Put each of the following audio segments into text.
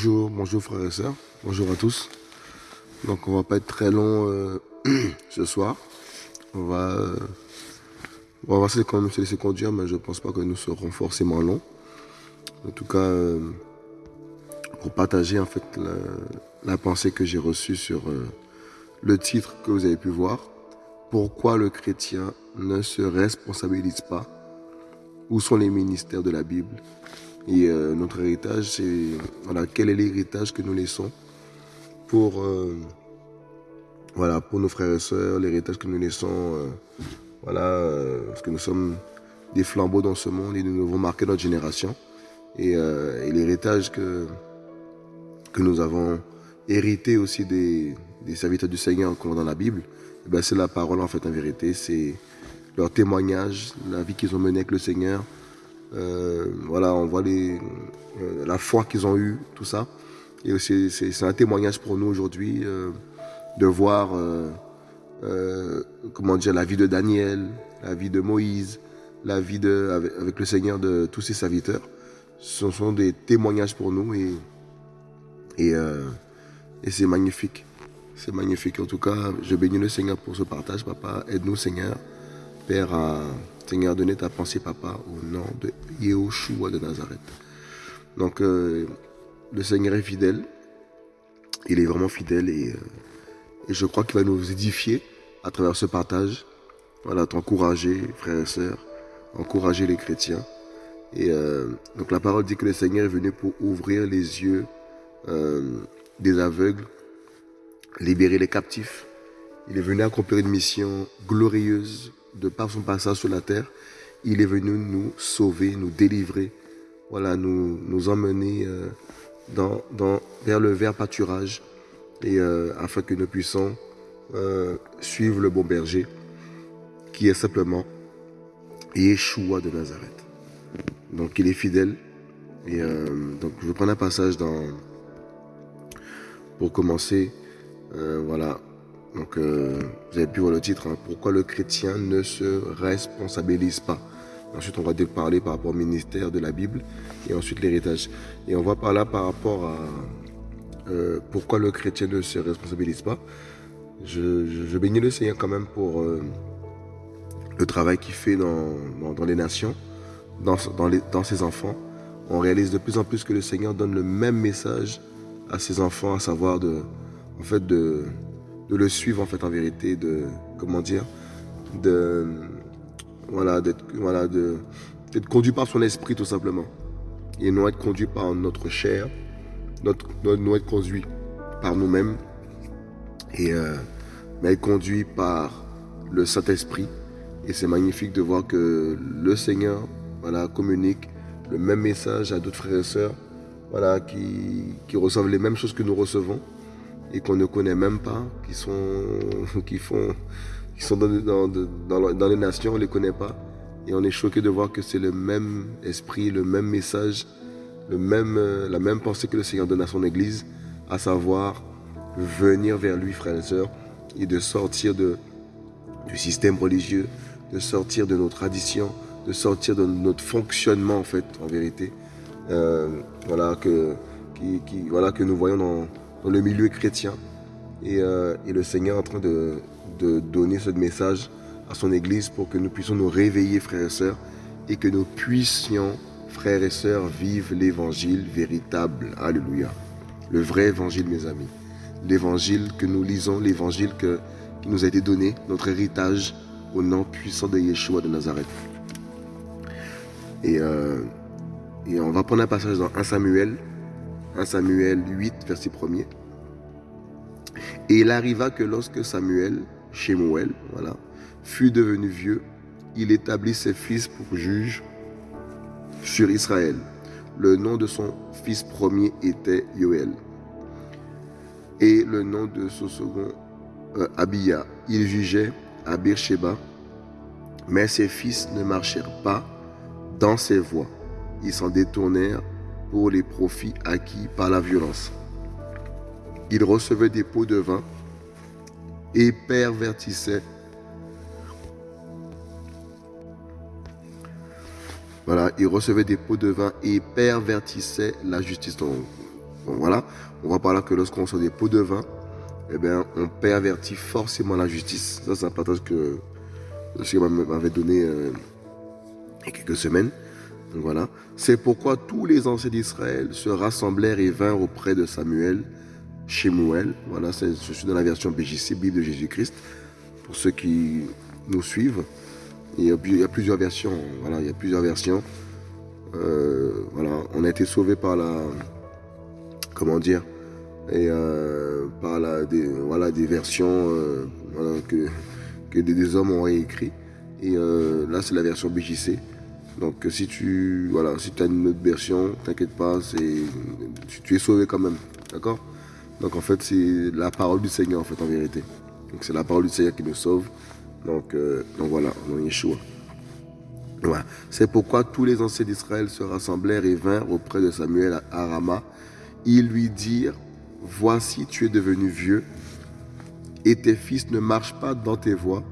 Bonjour, bonjour frères et sœurs, bonjour à tous. Donc on va pas être très long euh, ce soir. On va, euh, on va quand même se laisser conduire, mais je pense pas que nous serons forcément longs. En tout cas, euh, pour partager en fait la pensée que j'ai reçue sur le titre que vous avez pu voir. Pourquoi le chrétien ne se responsabilise pas? Où sont les ministères de la Bible? Et euh, notre héritage, c'est voilà, quel est l'héritage que nous laissons pour, euh, voilà, pour nos frères et sœurs, l'héritage que nous laissons, euh, voilà, parce que nous sommes des flambeaux dans ce monde et nous devons marquer notre génération. Et, l'héritage que, que nous avons hérité aussi des, serviteurs du Seigneur comme dans la Bible, eh ben, c'est la parole en fait en vérité, c'est leur témoignage, la vie qu'ils ont menée avec le Seigneur, euh, voilà, on voit euh, la foi qu'ils ont eue, tout ça. Et c'est un témoignage pour nous aujourd'hui euh, de voir comment dire, la vie de Daniel, la vie de Moïse, la vie avec, le Seigneur de tous ses serviteurs. Ce sont des témoignages pour nous et, et, et c'est magnifique. C'est magnifique. En tout cas, je bénis le Seigneur pour ce partage. Papa, aide-nous, Seigneur, Père, à Seigneur, donner ta pensée, papa, au nom de Yehoshua de Nazareth. Donc, euh, le Seigneur est fidèle. Il est vraiment fidèle et, euh, je crois qu'il va nous édifier à travers ce partage. Voilà, t'encourager, frères et sœurs, encourager les chrétiens. Et euh, donc, la parole dit que le Seigneur est venu pour ouvrir les yeux des aveugles, libérer les captifs. Il est venu accomplir une mission glorieuse de par son passage sur la terre, il est venu nous sauver, nous délivrer, voilà, nous, nous emmener euh, vers le vert pâturage, euh, afin que nous puissions euh, suivre le bon berger, qui est simplement Yeshua de Nazareth. Donc il est fidèle. Et donc je vais prendre un passage dans, pour commencer. voilà, donc, euh, vous avez pu voir le titre, hein. Pourquoi le chrétien ne se responsabilise pas? Ensuite, on va parler par rapport au ministère de la Bible et ensuite l'héritage. Et on va parler par rapport à euh, pourquoi le chrétien ne se responsabilise pas. Je, bénis le Seigneur quand même pour euh, le travail qu'il fait dans, les nations, dans, dans ses enfants. On réalise de plus en plus que le Seigneur donne le même message à ses enfants, à savoir de, en fait, de, de le suivre en fait en vérité, de comment dire, de voilà, d'être voilà, d'être conduit par son esprit tout simplement, et non être conduit par notre chair, notre, non être conduit par nous-mêmes, et euh, mais être conduit par le Saint-Esprit. Et c'est magnifique de voir que le Seigneur voilà, communique le même message à d'autres frères et sœurs voilà, qui, qui reçoivent les mêmes choses que nous recevons et qu'on ne connaît même pas, qui sont, qui font, qui sont dans, les nations, on ne les connaît pas. Et on est choqué de voir que c'est le même esprit, le même message, le même, euh, la même pensée que le Seigneur donne à son Église, à savoir venir vers lui, frères et sœurs, et de sortir de, du système religieux, de sortir de nos traditions, de sortir de notre fonctionnement en fait, en vérité. Euh, voilà, que, voilà, que nous voyons dans, dans le milieu chrétien. Et, euh, et le Seigneur est en train de, de, donner ce message à son Église pour que nous puissions nous réveiller, frères et sœurs, et que nous puissions, frères et sœurs, vivre l'évangile véritable. Alléluia. Le vrai évangile, mes amis. L'évangile que nous lisons, l'évangile qui nous a été donné, notre héritage au nom puissant de Yeshua de Nazareth. Et, euh, et on va prendre un passage dans 1 Samuel 1 Samuel 8, verset 1er. Et il arriva que lorsque Samuel, Shemuel, voilà, fut devenu vieux, il établit ses fils pour juges sur Israël. Le nom de son fils premier était Yoël. Et le nom de son second, euh, Abia. Il jugeait à Beersheba, mais ses fils ne marchèrent pas dans ses voies. Ils s'en détournèrent pour les profits acquis par la violence. Il recevait des pots de vin et pervertissait Voilà, il recevait des pots de vin et pervertissait la justice. Donc, voilà, on voit par là que lorsqu'on sort des pots de vin, eh bien, on pervertit forcément la justice. Ça, c'est un partage que le Seigneur m'avait donné euh, il y a quelques semaines. Voilà. C'est pourquoi tous les anciens d'Israël se rassemblèrent et vinrent auprès de Samuel, chez Mouel. Voilà, je suis dans la version BJC, Bible de Jésus-Christ, pour ceux qui nous suivent. Il y, a, plusieurs versions. Voilà, il y a plusieurs versions. Euh, voilà, on a été sauvé par la, comment dire, et euh, par la, des, voilà, des versions euh, que, que des, hommes ont écrit. Et là, c'est la version BJC. Donc si tu voilà, si as une autre version, t'inquiète pas, tu, es sauvé quand même, d'accord? Donc en fait c'est la parole du Seigneur en fait en vérité. Donc c'est la parole du Seigneur qui nous sauve. Donc, donc voilà, on Yeshua. Voilà. C'est pourquoi tous les anciens d'Israël se rassemblèrent et vinrent auprès de Samuel à Rama. Ils lui dirent, voici tu es devenu vieux et tes fils ne marchent pas dans tes voies.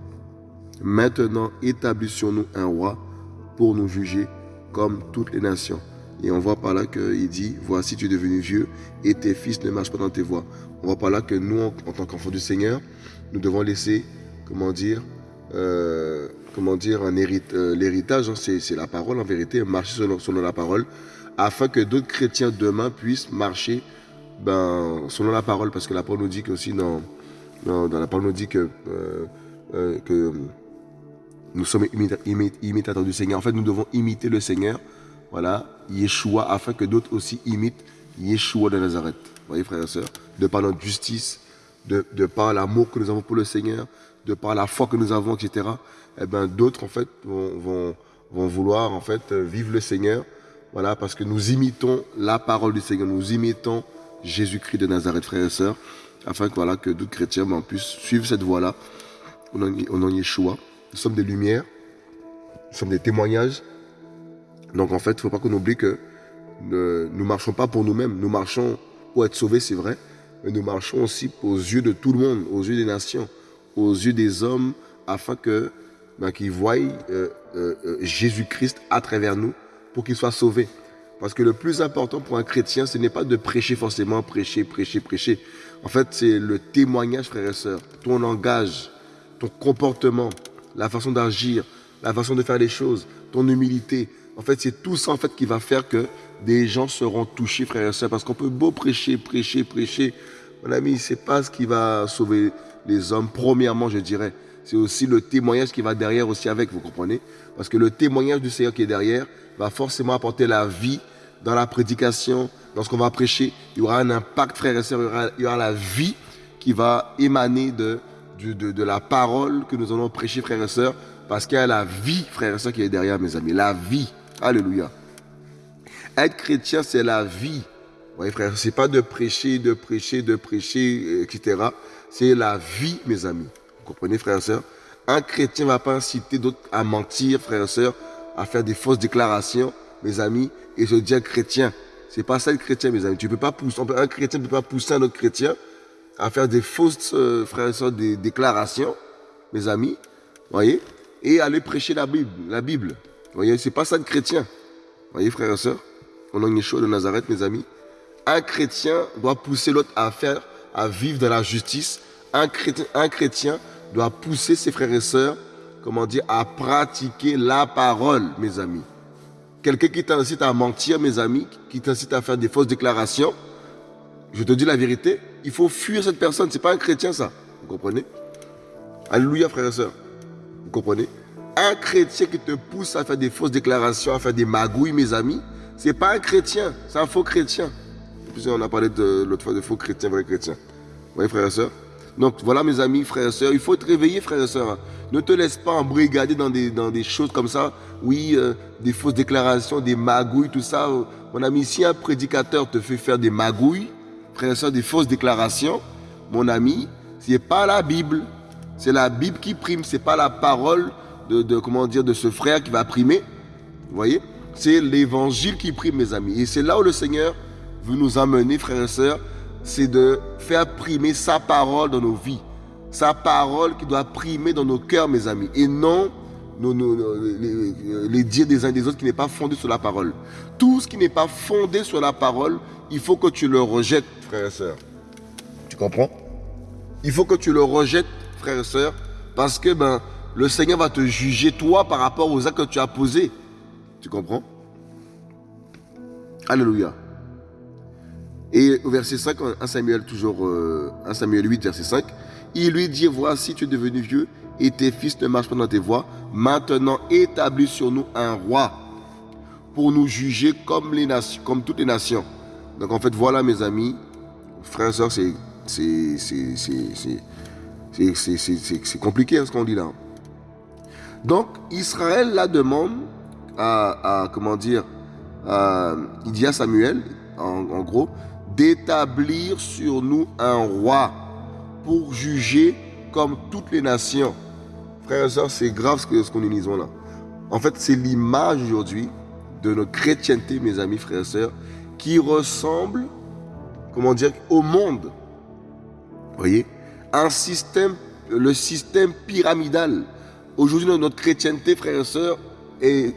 Maintenant établissions-nous un roi pour nous juger comme toutes les nations. Et on voit par là qu'il dit, voici tu es devenu vieux et tes fils ne marchent pas dans tes voies. On voit par là que nous, en, tant qu'enfants du Seigneur, nous devons laisser, comment dire, euh, comment dire, euh, l'héritage, hein, c'est la parole en vérité, marcher selon, la parole, afin que d'autres chrétiens demain puissent marcher ben, selon la parole, parce que la parole nous dit aussi dans, dans, la parole nous dit que, euh, que nous sommes imitateurs du Seigneur. En fait, nous devons imiter le Seigneur, voilà, Yeshua, afin que d'autres aussi imitent Yeshua de Nazareth. Vous voyez, frères et sœurs, de par notre justice, de, de par l'amour que nous avons pour le Seigneur, de par la foi que nous avons, etc. Eh ben, d'autres, en fait, vont, vont, vouloir, en fait, vivre le Seigneur, voilà, parce que nous imitons la parole du Seigneur, nous imitons Jésus-Christ de Nazareth, frères et sœurs, afin que, voilà, que d'autres chrétiens ben, puissent suivre cette voie-là, au nom de Yeshua. Nous sommes des lumières, nous sommes des témoignages. Donc en fait, il ne faut pas qu'on oublie que nous ne marchons pas pour nous-mêmes, nous marchons pour être sauvés, c'est vrai, mais nous marchons aussi aux yeux de tout le monde, aux yeux des nations, aux yeux des hommes, afin que ben, qu'ils voient euh, euh, euh, Jésus-Christ à travers nous pour qu'ils soient sauvés. Parce que le plus important pour un chrétien, ce n'est pas de prêcher forcément, prêcher, prêcher, prêcher. En fait, c'est le témoignage, frères et sœurs, ton langage, ton comportement, la façon d'agir, la façon de faire les choses, ton humilité. En fait, c'est tout ça en fait qui va faire que des gens seront touchés, frères et sœurs, parce qu'on peut beau prêcher, prêcher, prêcher. Mon ami, c'est pas ce qui va sauver les hommes. Premièrement, je dirais, c'est aussi le témoignage qui va derrière aussi avec, vous comprenez? Parce que le témoignage du Seigneur qui est derrière va forcément apporter la vie dans la prédication, lorsqu'on va prêcher. Il y aura un impact, frères et sœurs, il y aura, il y aura la vie qui va émaner de, de, la parole que nous allons prêcher, frères et sœurs, parce qu'il y a la vie, frères et sœurs, qui est derrière, mes amis. La vie. Alléluia. Être chrétien, c'est la vie. Voyez, frères, c'est pas de prêcher, de prêcher, de prêcher, etc. C'est la vie, mes amis. Vous comprenez, frères et sœurs Un chrétien ne va pas inciter d'autres à mentir, frères et sœurs, à faire des fausses déclarations, mes amis, et se dire chrétien. C'est pas ça le chrétien, mes amis. Tu peux pas pousser, un chrétien ne peut pas pousser un autre chrétien à faire des fausses, euh, et déclarations, mes amis, voyez, et aller prêcher la Bible. La Bible. Voyez, c'est pas ça de chrétien. voyez, frères et sœurs, au nom de Yeshua de Nazareth, mes amis, un chrétien doit pousser l'autre à faire, à vivre dans la justice. Un chrétien, doit pousser ses frères et sœurs, comment dire, à pratiquer la parole, mes amis. Quelqu'un qui t'incite à mentir, mes amis, qui t'incite à faire des fausses déclarations, je te dis la vérité, il faut fuir cette personne. Ce n'est pas un chrétien, ça. Vous comprenez? Alléluia, frères et sœurs. Vous comprenez? Un chrétien qui te pousse à faire des fausses déclarations, à faire des magouilles, mes amis, ce n'est pas un chrétien, c'est un faux chrétien. On a parlé l'autre fois de faux chrétien, vrai chrétien. Vous voyez, frères et sœurs? Donc voilà mes amis, frères et sœurs, il faut te réveiller frères et sœurs. Ne te laisse pas embrigader dans des, dans des choses comme ça. Oui, euh, des fausses déclarations, des magouilles, tout ça. Mon ami, si un prédicateur te fait faire des magouilles, frères et sœurs, des fausses déclarations, mon ami, ce n'est pas la Bible. C'est la Bible qui prime, ce n'est pas la parole de, comment dire, de ce frère qui va primer. Vous voyez C'est l'évangile qui prime, mes amis. Et c'est là où le Seigneur veut nous amener, frères et sœurs, c'est de faire primer sa parole dans nos vies. Sa parole qui doit primer dans nos cœurs, mes amis. Et non les, les, dires des uns des autres qui n'est pas fondé sur la parole. Tout ce qui n'est pas fondé sur la parole il faut que tu le rejettes, frère et sœur. Tu comprends? Il faut que tu le rejettes, frère et sœur, parce que ben, le Seigneur va te juger, toi, par rapport aux actes que tu as posés. Tu comprends? Alléluia. Et au verset 5, 1 Samuel, toujours 1 euh, Samuel 8, verset 5, il lui dit, voici, tu es devenu vieux et tes fils ne marchent pas dans tes voies. Maintenant, établis sur nous un roi pour nous juger comme, les nations, comme toutes les nations. Donc en fait, voilà mes amis, frères et sœurs, c'est compliqué ce qu'on dit là. Donc Israël la demande à, comment dire, il dit à Samuel, en gros, d'établir sur nous un roi pour juger comme toutes les nations. Frères et sœurs, c'est grave ce que ce qu'on nous lisons là. En fait, c'est l'image aujourd'hui de notre chrétienté, mes amis, frères et sœurs, qui ressemble, comment dire, au monde. Vous voyez? Un système, le système pyramidal. Aujourd'hui, notre chrétienté, frères et sœurs, est,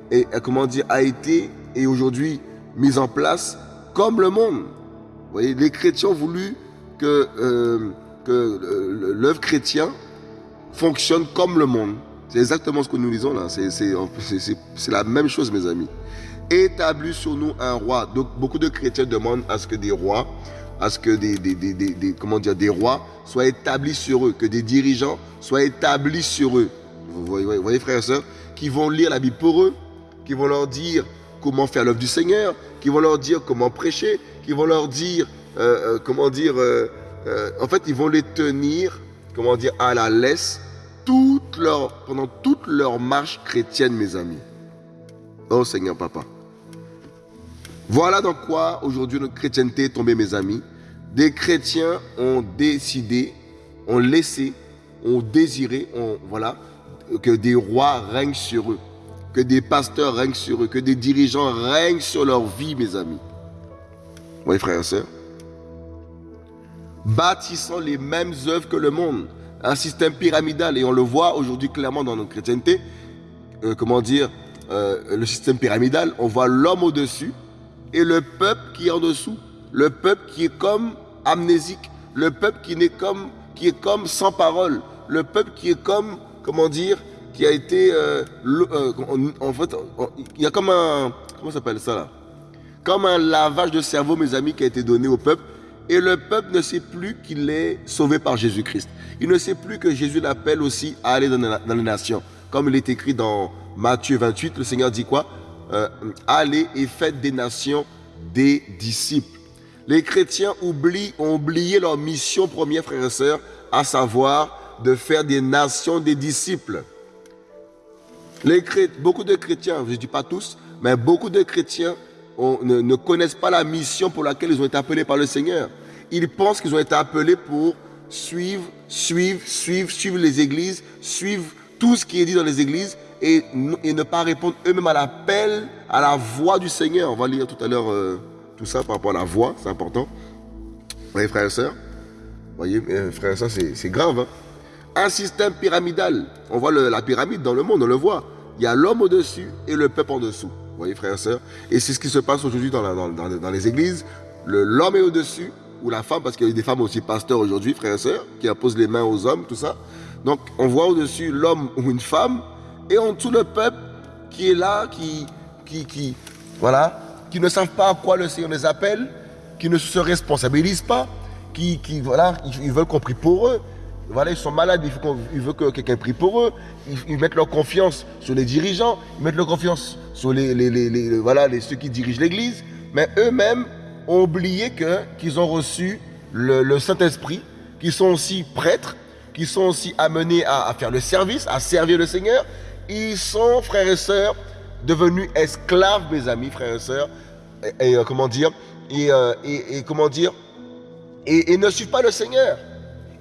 comment dire, a été et aujourd'hui mise en place comme le monde. Vous voyez, les chrétiens ont voulu que euh, euh, l'œuvre chrétienne fonctionne comme le monde. C'est exactement ce que nous lisons là. C'est la même chose, mes amis. Établis sur nous un roi. Donc, beaucoup de chrétiens demandent à ce que des rois, à ce que des, comment dire, des rois soient établis sur eux, que des dirigeants soient établis sur eux. Vous voyez, frères et sœurs, qui vont lire la Bible pour eux, qui vont leur dire comment faire l'œuvre du Seigneur, qui vont leur dire comment prêcher, qui vont leur dire, euh, euh, comment dire, euh, en fait, ils vont les tenir, comment dire, à la laisse pendant toute leur marche chrétienne, mes amis. Oh Seigneur Papa. Voilà dans quoi aujourd'hui notre chrétienté est tombée, mes amis. Des chrétiens ont décidé, ont laissé, ont désiré, ont, voilà, que des rois règnent sur eux, que des pasteurs règnent sur eux, que des dirigeants règnent sur leur vie, mes amis. Oui, frères et sœurs bâtissant les mêmes œuvres que le monde. Un système pyramidal, et on le voit aujourd'hui clairement dans notre chrétienté. Euh, comment dire euh, Le système pyramidal, on voit l'homme au-dessus et le peuple qui est en dessous. Le peuple qui est comme amnésique. Le peuple qui, est comme, qui est comme sans parole. Le peuple qui est comme, comment dire, qui a été... Euh, en fait, il y a comme un... Comment s'appelle ça là? Comme un lavage de cerveau, mes amis, qui a été donné au peuple et le peuple ne sait plus qu'il est sauvé par Jésus-Christ. Il ne sait plus que Jésus l'appelle aussi à aller dans, les nations. Comme il est écrit dans Matthieu 28, le Seigneur dit quoi? Euh, Allez et faites des nations des disciples. Les chrétiens ont oublié leur mission première, frères et sœurs, à savoir de faire des nations des disciples. Les beaucoup de chrétiens, je ne dis pas tous, mais beaucoup de chrétiens ne, connaissent pas la mission pour laquelle ils ont été appelés par le Seigneur. Ils pensent qu'ils ont été appelés pour suivre, suivre, suivre, suivre les églises, suivre tout ce qui est dit dans les églises et, ne pas répondre eux-mêmes à l'appel, à la voix du Seigneur. On va lire tout à l'heure euh, tout ça par rapport à la voix, c'est important. Vous voyez, frères et sœurs? Vous voyez, euh, frères et sœurs, c'est grave. Hein? Un système pyramidal. On voit la pyramide dans le monde, on le voit. Il y a l'homme au-dessus et le peuple en dessous. Vous voyez, frères et sœurs? Et c'est ce qui se passe aujourd'hui dans, les églises. L'homme est au-dessus, ou la femme, parce qu'il y a des femmes aussi pasteurs aujourd'hui, frères et sœurs, qui imposent les mains aux hommes, tout ça. Donc, on voit au-dessus l'homme ou une femme, et en dessous le peuple qui est là, qui, qui, qui, voilà, qui ne savent pas à quoi le Seigneur les appelle, qui ne se responsabilisent pas, qui, qui voilà, ils veulent qu'on prie pour eux. Voilà, ils sont malades, ils veulent que quelqu'un prie pour eux. Ils, mettent leur confiance sur les dirigeants, ils mettent leur confiance sur les, les, voilà, les, ceux qui dirigent l'Église. Mais eux-mêmes ont oublié qu'ils ont reçu le, Saint-Esprit, qu'ils sont aussi prêtres, qu'ils sont aussi amenés à, faire le service, à servir le Seigneur. Ils sont, frères et sœurs, devenus esclaves, mes amis, frères et sœurs. Et, euh, comment dire? Euh, et, comment dire? Et ne suivent pas le Seigneur.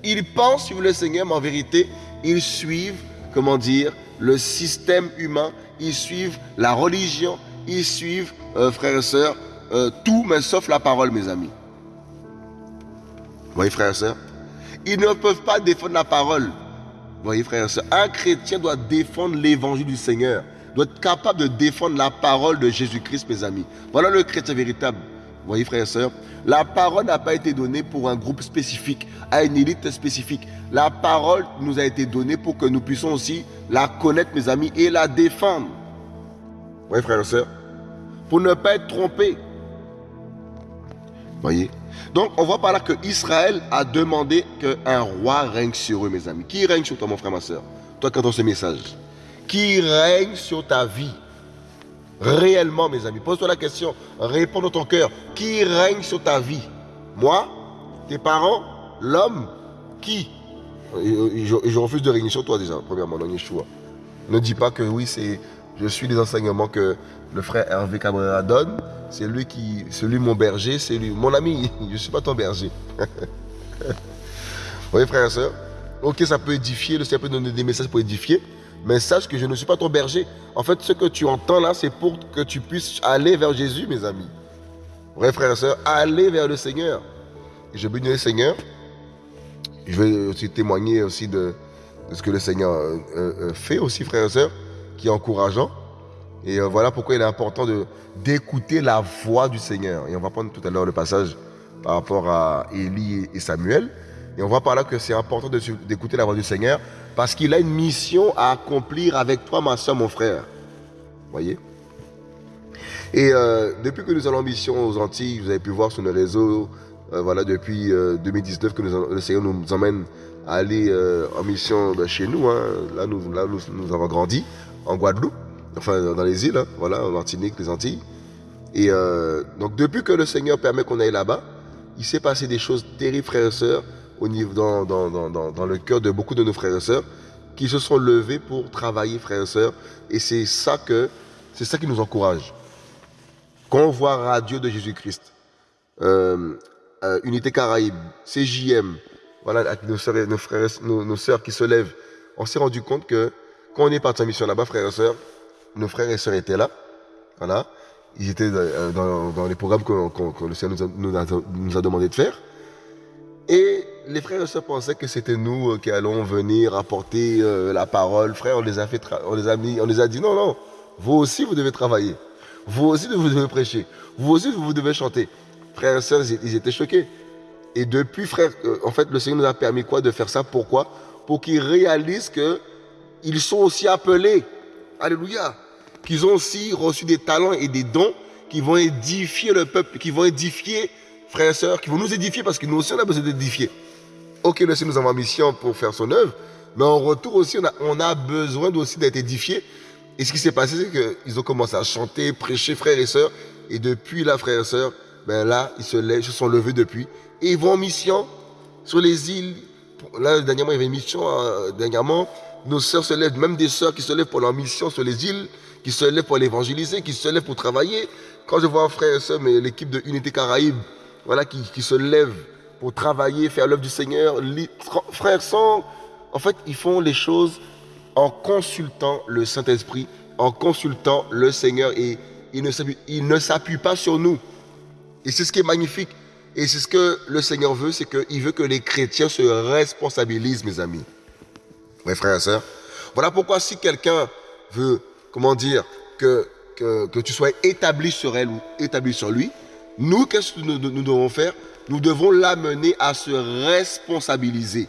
Ils pensent suivre le Seigneur, mais en vérité, ils suivent, comment dire, le système humain, ils suivent la religion, ils suivent, euh, frères et sœurs, euh, tout, mais sauf la parole, mes amis. Vous voyez, frères et sœurs Ils ne peuvent pas défendre la parole. Vous voyez, frères et sœurs Un chrétien doit défendre l'évangile du Seigneur, doit être capable de défendre la parole de Jésus-Christ, mes amis. Voilà le chrétien véritable. Voyez frères et sœurs, la parole n'a pas été donnée pour un groupe spécifique, à une élite spécifique. La parole nous a été donnée pour que nous puissions aussi la connaître, mes amis, et la défendre. voyez frères et sœurs, pour ne pas être trompé. voyez? Donc on voit par là que Israël a demandé qu'un roi règne sur eux, mes amis. Qui règne sur toi, mon frère, ma soeur Toi qui entends ce message. Qui règne sur ta vie? Réellement, mes amis. Pose-toi la question. Réponds dans ton cœur. Qui règne sur ta vie? Moi? Tes parents? L'homme? Qui? Je, refuse de régner sur toi déjà, premièrement, non, Yeshua. Ne dis pas que oui, c'est, je suis les enseignements que le frère Hervé Cabrera donne. C'est lui qui, c'est lui mon berger, c'est lui mon ami. Je ne suis pas ton berger. Vous voyez, frère et soeur Ok, ça peut édifier, le Seigneur peut donner des messages pour édifier. Mais sache que je ne suis pas ton berger. En fait, ce que tu entends là, c'est pour que tu puisses aller vers Jésus, mes amis. Vrai frères et sœurs, aller vers le Seigneur. Je bénis le Seigneur. Je vais aussi témoigner aussi de, ce que le Seigneur euh, euh, fait aussi, frères et sœurs, qui est encourageant. Et euh, voilà pourquoi il est important d'écouter la voix du Seigneur. Et on va prendre tout à l'heure le passage par rapport à Élie et Samuel. Et on voit par là que c'est important d'écouter la voix du Seigneur parce qu'il a une mission à accomplir avec toi, ma soeur, mon frère. Voyez? Et euh, depuis que nous allons en mission aux Antilles, vous avez pu voir sur nos réseaux, euh, voilà, depuis 2019 euh, que le Seigneur nous emmène à aller en mission ben, chez nous. Hein. Là, nous, avons grandi, en Guadeloupe, enfin dans les îles, hein, voilà, en Martinique, les Antilles. Et donc depuis que le Seigneur permet qu'on aille là-bas, il s'est passé des choses terribles, frères et sœurs au niveau, dans, le cœur de beaucoup de nos frères et sœurs qui se sont levés pour travailler, frères et sœurs. Et c'est ça, qui nous encourage. Quand on voit Radio de Jésus-Christ, euh, euh, Unité Caraïbe, CJM, voilà, avec nos, nos, frères, nos, sœurs qui se lèvent, on s'est rendu compte que quand on est parti en mission là-bas, frères et sœurs, nos frères et sœurs étaient là. Voilà. Ils étaient dans, dans les programmes que, le Seigneur nous a, nous a demandé de faire. Et les frères et sœurs pensaient que c'était nous euh, qui allons venir apporter euh, la parole. Frère, on les a fait, on les a mis, on les a dit non, non. Vous aussi, vous devez travailler. Vous aussi, vous devez prêcher. Vous aussi, vous devez chanter. Frères et sœurs, ils étaient choqués. Et depuis, frère, euh, en fait, le Seigneur nous a permis quoi de faire ça? Pourquoi? Pour qu'ils réalisent que ils sont aussi appelés. Alléluia. Qu'ils ont aussi reçu des talents et des dons qui vont édifier le peuple, qui vont édifier frères et sœurs, qui vont nous édifier parce que nous aussi on a besoin d'édifier. Ok, le nous en mission pour faire son œuvre, mais en retour aussi, on a, besoin aussi d'être édifié. Et ce qui s'est passé, c'est qu'ils ont commencé à chanter, prêcher, frères et sœurs. Et depuis là, frères et sœurs, ben là, ils se, lèvent, se sont levés depuis. Et ils vont en mission sur les îles. Là, dernièrement, il y avait une mission, euh, dernièrement. Nos sœurs se lèvent, même des sœurs qui se lèvent pour leur mission sur les îles, qui se lèvent pour l'évangéliser, qui se lèvent pour travailler. Quand je vois un frère et sœur, mais l'équipe de Unité Caraïbe, voilà, qui, qui se lèvent pour travailler, faire l'œuvre du Seigneur. Frères, en fait, ils font les choses en consultant le Saint-Esprit, en consultant le Seigneur et ils ne s'appuient pas sur nous. Et c'est ce qui est magnifique. Et c'est ce que le Seigneur veut, c'est qu'il veut que les chrétiens se responsabilisent, mes amis. Mes frères et sœurs. Voilà pourquoi si quelqu'un veut, comment dire, que, tu sois établi sur elle ou établi sur lui, nous, qu'est-ce que nous, devons faire? Nous devons l'amener à se responsabiliser,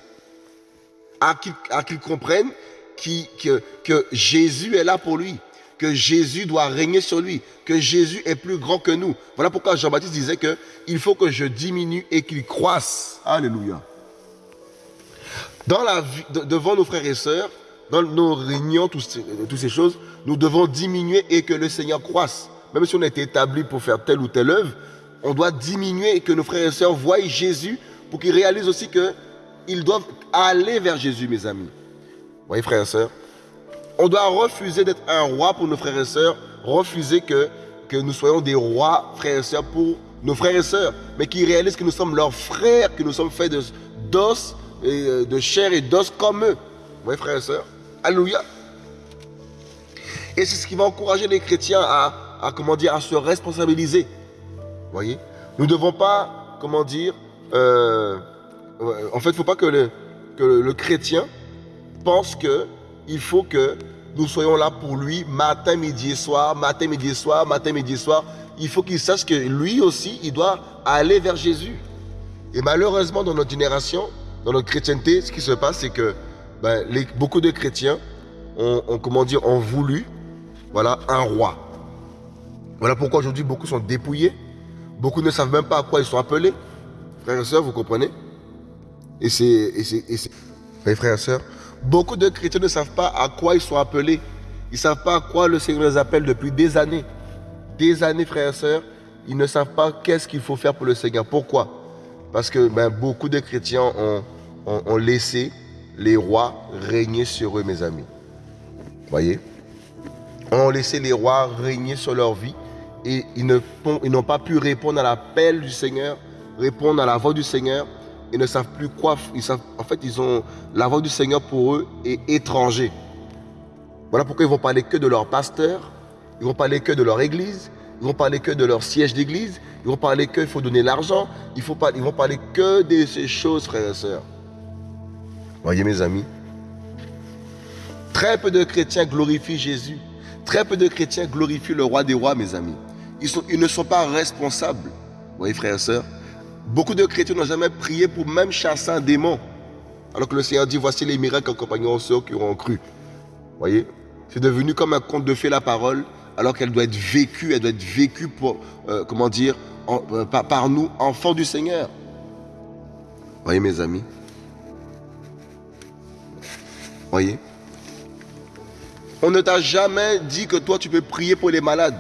à qu'il comprenne que, Jésus est là pour lui, que Jésus doit régner sur lui, que Jésus est plus grand que nous. Voilà pourquoi Jean-Baptiste disait que il faut que je diminue et qu'il croisse. Alléluia. Dans la devant nos frères et sœurs, dans nos réunions, toutes ces choses, nous devons diminuer et que le Seigneur croisse. Même si on été établi pour faire telle ou telle œuvre, on doit diminuer et que nos frères et sœurs voient Jésus pour qu'ils réalisent aussi qu'ils doivent aller vers Jésus, mes amis. Vous voyez, frères et sœurs On doit refuser d'être un roi pour nos frères et sœurs, refuser que, que nous soyons des rois, frères et sœurs, pour nos frères et sœurs, mais qu'ils réalisent que nous sommes leurs frères, que nous sommes faits d'os, euh, de chair et d'os comme eux. Vous voyez, frères et sœurs? Alléluia. Et c'est ce qui va encourager les chrétiens à, à, comment dire, à se responsabiliser voyez Nous ne devons pas, comment dire, euh, en fait, il ne faut pas que le, que le chrétien pense qu'il faut que nous soyons là pour lui matin, midi et soir, matin, midi et soir, matin, midi et soir. il faut qu'il sache que lui aussi, il doit aller vers Jésus. Et malheureusement, dans notre génération, dans notre chrétienté, ce qui se passe, c'est que ben, beaucoup de chrétiens ont, comment dire, ont voulu voilà, un roi. Voilà pourquoi aujourd'hui beaucoup sont dépouillés. Beaucoup ne savent même pas à quoi ils sont appelés. Frères et sœurs, vous comprenez? Et c'est. Frères et sœurs, beaucoup de chrétiens ne savent pas à quoi ils sont appelés. Ils ne savent pas à quoi le Seigneur les appelle depuis des années. Des années, frères et sœurs, ils ne savent pas qu'est-ce qu'il faut faire pour le Seigneur. Pourquoi? Parce que ben, beaucoup de chrétiens ont laissé les rois régner sur eux, mes amis. Voyez? Ont laissé les rois régner sur leur vie et ils n'ont pas pu répondre à l'appel du Seigneur, répondre à la voix du Seigneur. Ils ne savent plus quoi. Ils en fait, ils ont la voix du Seigneur pour eux est étranger. Voilà pourquoi ils vont parler que de leur pasteur, ils vont parler que de leur église, ils vont parler que de leur siège d'église, ils vont parler qu'il faut donner l'argent, ils, ils vont parler que de ces choses, frères et sœurs. Voyez mes amis, très peu de chrétiens glorifient Jésus. Très peu de chrétiens glorifient le roi des rois, mes amis. Ils, ne sont pas responsables. Vous voyez, frères et sœurs Beaucoup de chrétiens n'ont jamais prié pour même chasser un démon. Alors que le Seigneur dit, voici les miracles accompagnant ceux qui auront cru. Vous voyez C'est devenu comme un conte de fées la parole, alors qu'elle doit être vécue, elle doit être vécue pour, euh, comment euh, par, par nous, enfants du Seigneur. Vous voyez, mes amis Voyez on ne t'a jamais dit que toi tu peux prier pour les malades.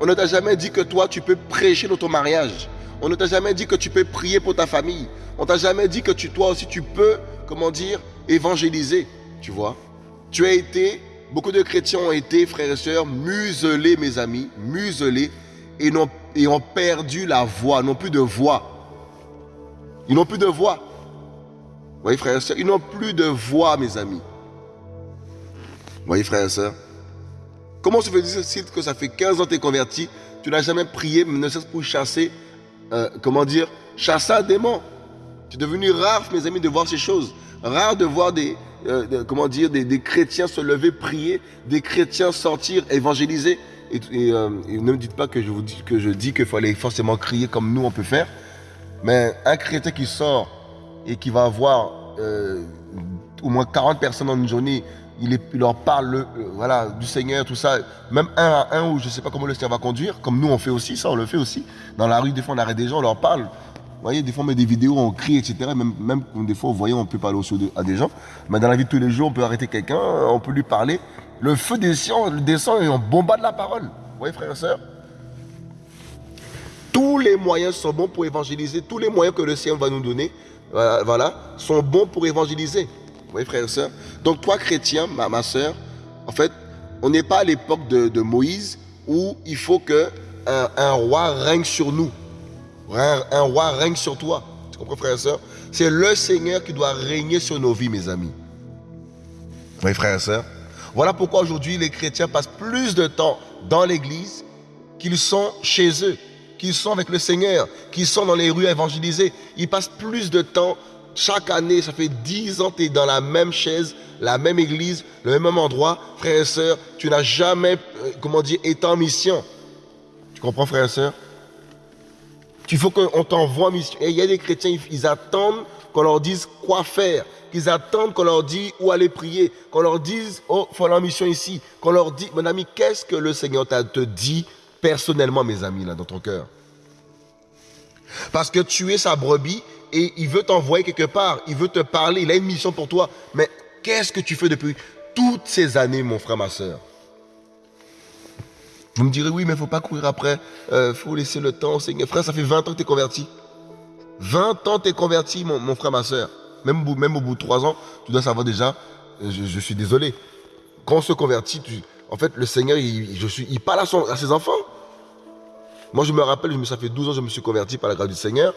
On ne t'a jamais dit que toi tu peux prêcher dans ton mariage. On ne t'a jamais dit que tu peux prier pour ta famille. On t'a jamais dit que toi aussi tu peux, comment dire, évangéliser. Tu vois? Tu as été, beaucoup de chrétiens ont été, frères et sœurs, muselés, mes amis, muselés, et, ont, et ont perdu la voix, n'ont plus de voix. Ils n'ont plus de voix. Vous voyez, frères et sœurs, ils n'ont plus de voix, mes amis voyez, frères et sœurs Comment se fait-il que ça fait 15 ans que tu es converti, tu n'as jamais prié, ne serait-ce pour chasser, euh, comment dire, chasser un démon? C'est devenu rare, mes amis, de voir ces choses. Rare de voir des, euh, comment des, chrétiens se lever, prier, des chrétiens sortir, évangéliser. Et, euh, ne me dites pas que je vous dis que je dis qu'il aller forcément crier comme nous on peut faire. Mais un chrétien qui sort et qui va avoir au moins 40 personnes dans une journée il, leur parle euh, voilà, du Seigneur, tout ça, même un à un, ou je ne sais pas comment le Seigneur va conduire, comme nous on fait aussi, ça on le fait aussi. Dans la rue, des fois on arrête des gens, on leur parle. Vous voyez, des fois on met des vidéos, on crie, etc. Même, même des fois, vous voyez, on peut parler aussi à des gens. Mais dans la vie de tous les jours, on peut arrêter quelqu'un, on peut lui parler. Le feu descend, descend et on bombarde la parole. Vous voyez, frères et sœurs? Tous les moyens sont bons pour évangéliser. Tous les moyens que le Seigneur va nous donner, voilà, sont bons pour évangéliser. Vous voyez, frères et sœurs Donc, toi, chrétien, ma, ma soeur, en fait, on n'est pas à l'époque de, Moïse où il faut que un, roi règne sur nous. Un, roi règne sur toi. Tu comprends, frères et sœurs C'est le Seigneur qui doit régner sur nos vies, mes amis. Vous voyez, frères et sœurs Voilà pourquoi aujourd'hui, les chrétiens passent plus de temps dans l'église qu'ils sont chez eux, qu'ils sont avec le Seigneur, qu'ils sont dans les rues à évangéliser. Ils passent plus de temps chaque année, ça fait dix ans que tu es dans la même chaise, la même église, le même endroit. Frère et sœur, tu n'as jamais, euh, comment dire, été en mission. Tu comprends, frère et sœur? Il faut qu'on t'envoie en mission. Et il y a des chrétiens, ils attendent qu'on leur dise quoi faire. Qu'ils attendent qu'on leur dise où aller prier. Qu'on leur dise, oh, faut aller en mission ici. Qu'on leur dise, mon ami, qu'est-ce que le Seigneur te dit personnellement, mes amis, là, dans ton cœur? Parce que tu es sa brebis et il veut t'envoyer quelque part, il veut te parler, il a une mission pour toi. Mais qu'est-ce que tu fais depuis toutes ces années, mon frère, ma soeur Vous me direz, oui, mais il ne faut pas courir après, il euh, faut laisser le temps. Frère, ça fait 20 ans que tu es converti. 20 ans que tu es converti, mon, frère, ma soeur. Même, au bout de 3 ans, tu dois savoir déjà, euh, je, suis désolé. Quand on se convertit, en fait, le Seigneur, il, je suis, il parle à, à ses enfants. Moi, je me rappelle, ça fait 12 ans que je me suis converti par la grâce du Seigneur.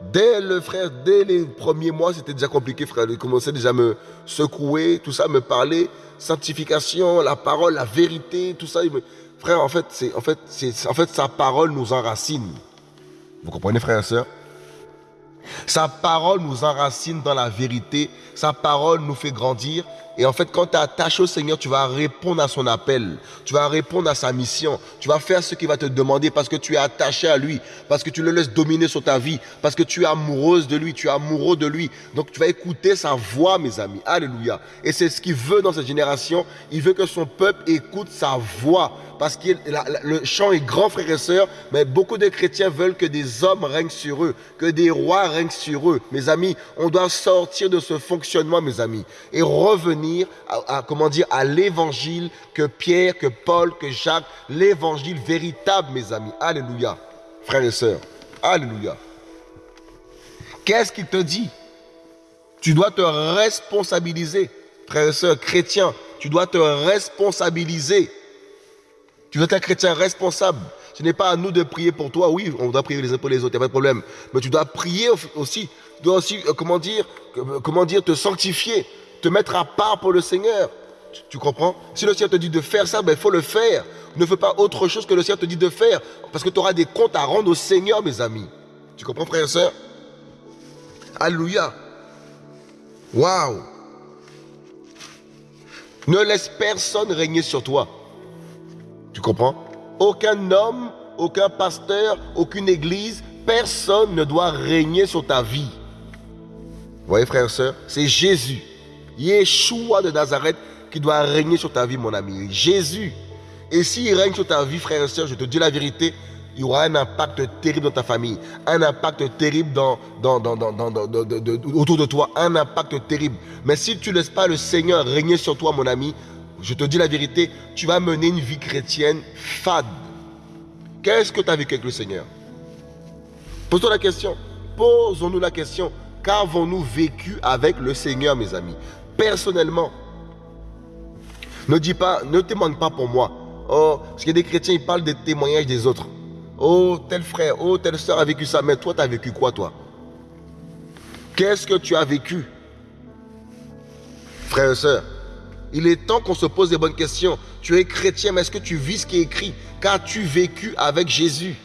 Dès le frère, dès les premiers mois, c'était déjà compliqué, frère. Il commençait déjà à me secouer, tout ça, me parler, sanctification, la parole, la vérité, tout ça. Frère, en fait, c'est, en fait, c'est, en fait, sa parole nous enracine. Vous comprenez, frère et sœur? Sa parole nous enracine dans la vérité. Sa parole nous fait grandir. Et en fait, quand tu es attaché au Seigneur, tu vas répondre à son appel. Tu vas répondre à sa mission. Tu vas faire ce qu'il va te demander parce que tu es attaché à lui. Parce que tu le laisses dominer sur ta vie. Parce que tu es amoureuse de lui. Tu es amoureux de lui. Donc tu vas écouter sa voix, mes amis. Alléluia. Et c'est ce qu'il veut dans cette génération. Il veut que son peuple écoute sa voix parce que le champ est grand, frères et sœurs, mais beaucoup de chrétiens veulent que des hommes règnent sur eux, que des rois règnent sur eux. Mes amis, on doit sortir de ce fonctionnement, mes amis, et revenir à, comment dire, à l'évangile que Pierre, que Paul, que Jacques, l'évangile véritable, mes amis. Alléluia. Frères et sœurs, Alléluia. Qu'est-ce qu'il te dit? Tu dois te responsabiliser. Frères et sœurs, chrétiens, tu dois te responsabiliser. Tu dois être un chrétien responsable. Ce n'est pas à nous de prier pour toi. Oui, on doit prier les uns pour les autres, il n'y a pas de problème. Mais tu dois prier aussi. Tu dois aussi, euh, comment dire, euh, comment dire, te sanctifier, te mettre à part pour le Seigneur. Tu, comprends? Si le Seigneur te dit de faire ça, ben, il faut le faire. Ne fais pas autre chose que le Seigneur te dit de faire. Parce que tu auras des comptes à rendre au Seigneur, mes amis. Tu comprends, frère et soeur Alléluia. Waouh. Ne laisse personne régner sur toi. Tu comprends? Aucun homme, aucun pasteur, aucune église, personne ne doit régner sur ta vie. Vous voyez, frères et sœurs, c'est Jésus, Yeshua de Nazareth, qui doit régner sur ta vie, mon ami. Jésus. Et s'il règne sur ta vie, frères et sœurs, je te dis la vérité, il y aura un impact terrible dans ta famille, un impact terrible autour de toi, un impact terrible. Mais si tu ne laisses pas le Seigneur régner sur toi, mon ami, je te dis la vérité, tu vas mener une vie chrétienne fade. Qu'est-ce que tu as vécu avec le Seigneur? Pose-toi la question. Posons-nous la question. Qu'avons-nous vécu avec le Seigneur, mes amis? Personnellement. Ne dis pas, ne témoigne pas pour moi. Oh, parce a des chrétiens, ils parlent des témoignages des autres. Oh, tel frère, oh, telle soeur a vécu ça. Mais toi, tu as vécu quoi, toi? Qu'est-ce que tu as vécu? Frère et soeur, il est temps qu'on se pose des bonnes questions. Tu es chrétien, mais est-ce que tu vis ce qui est écrit? Qu'as-tu vécu avec Jésus?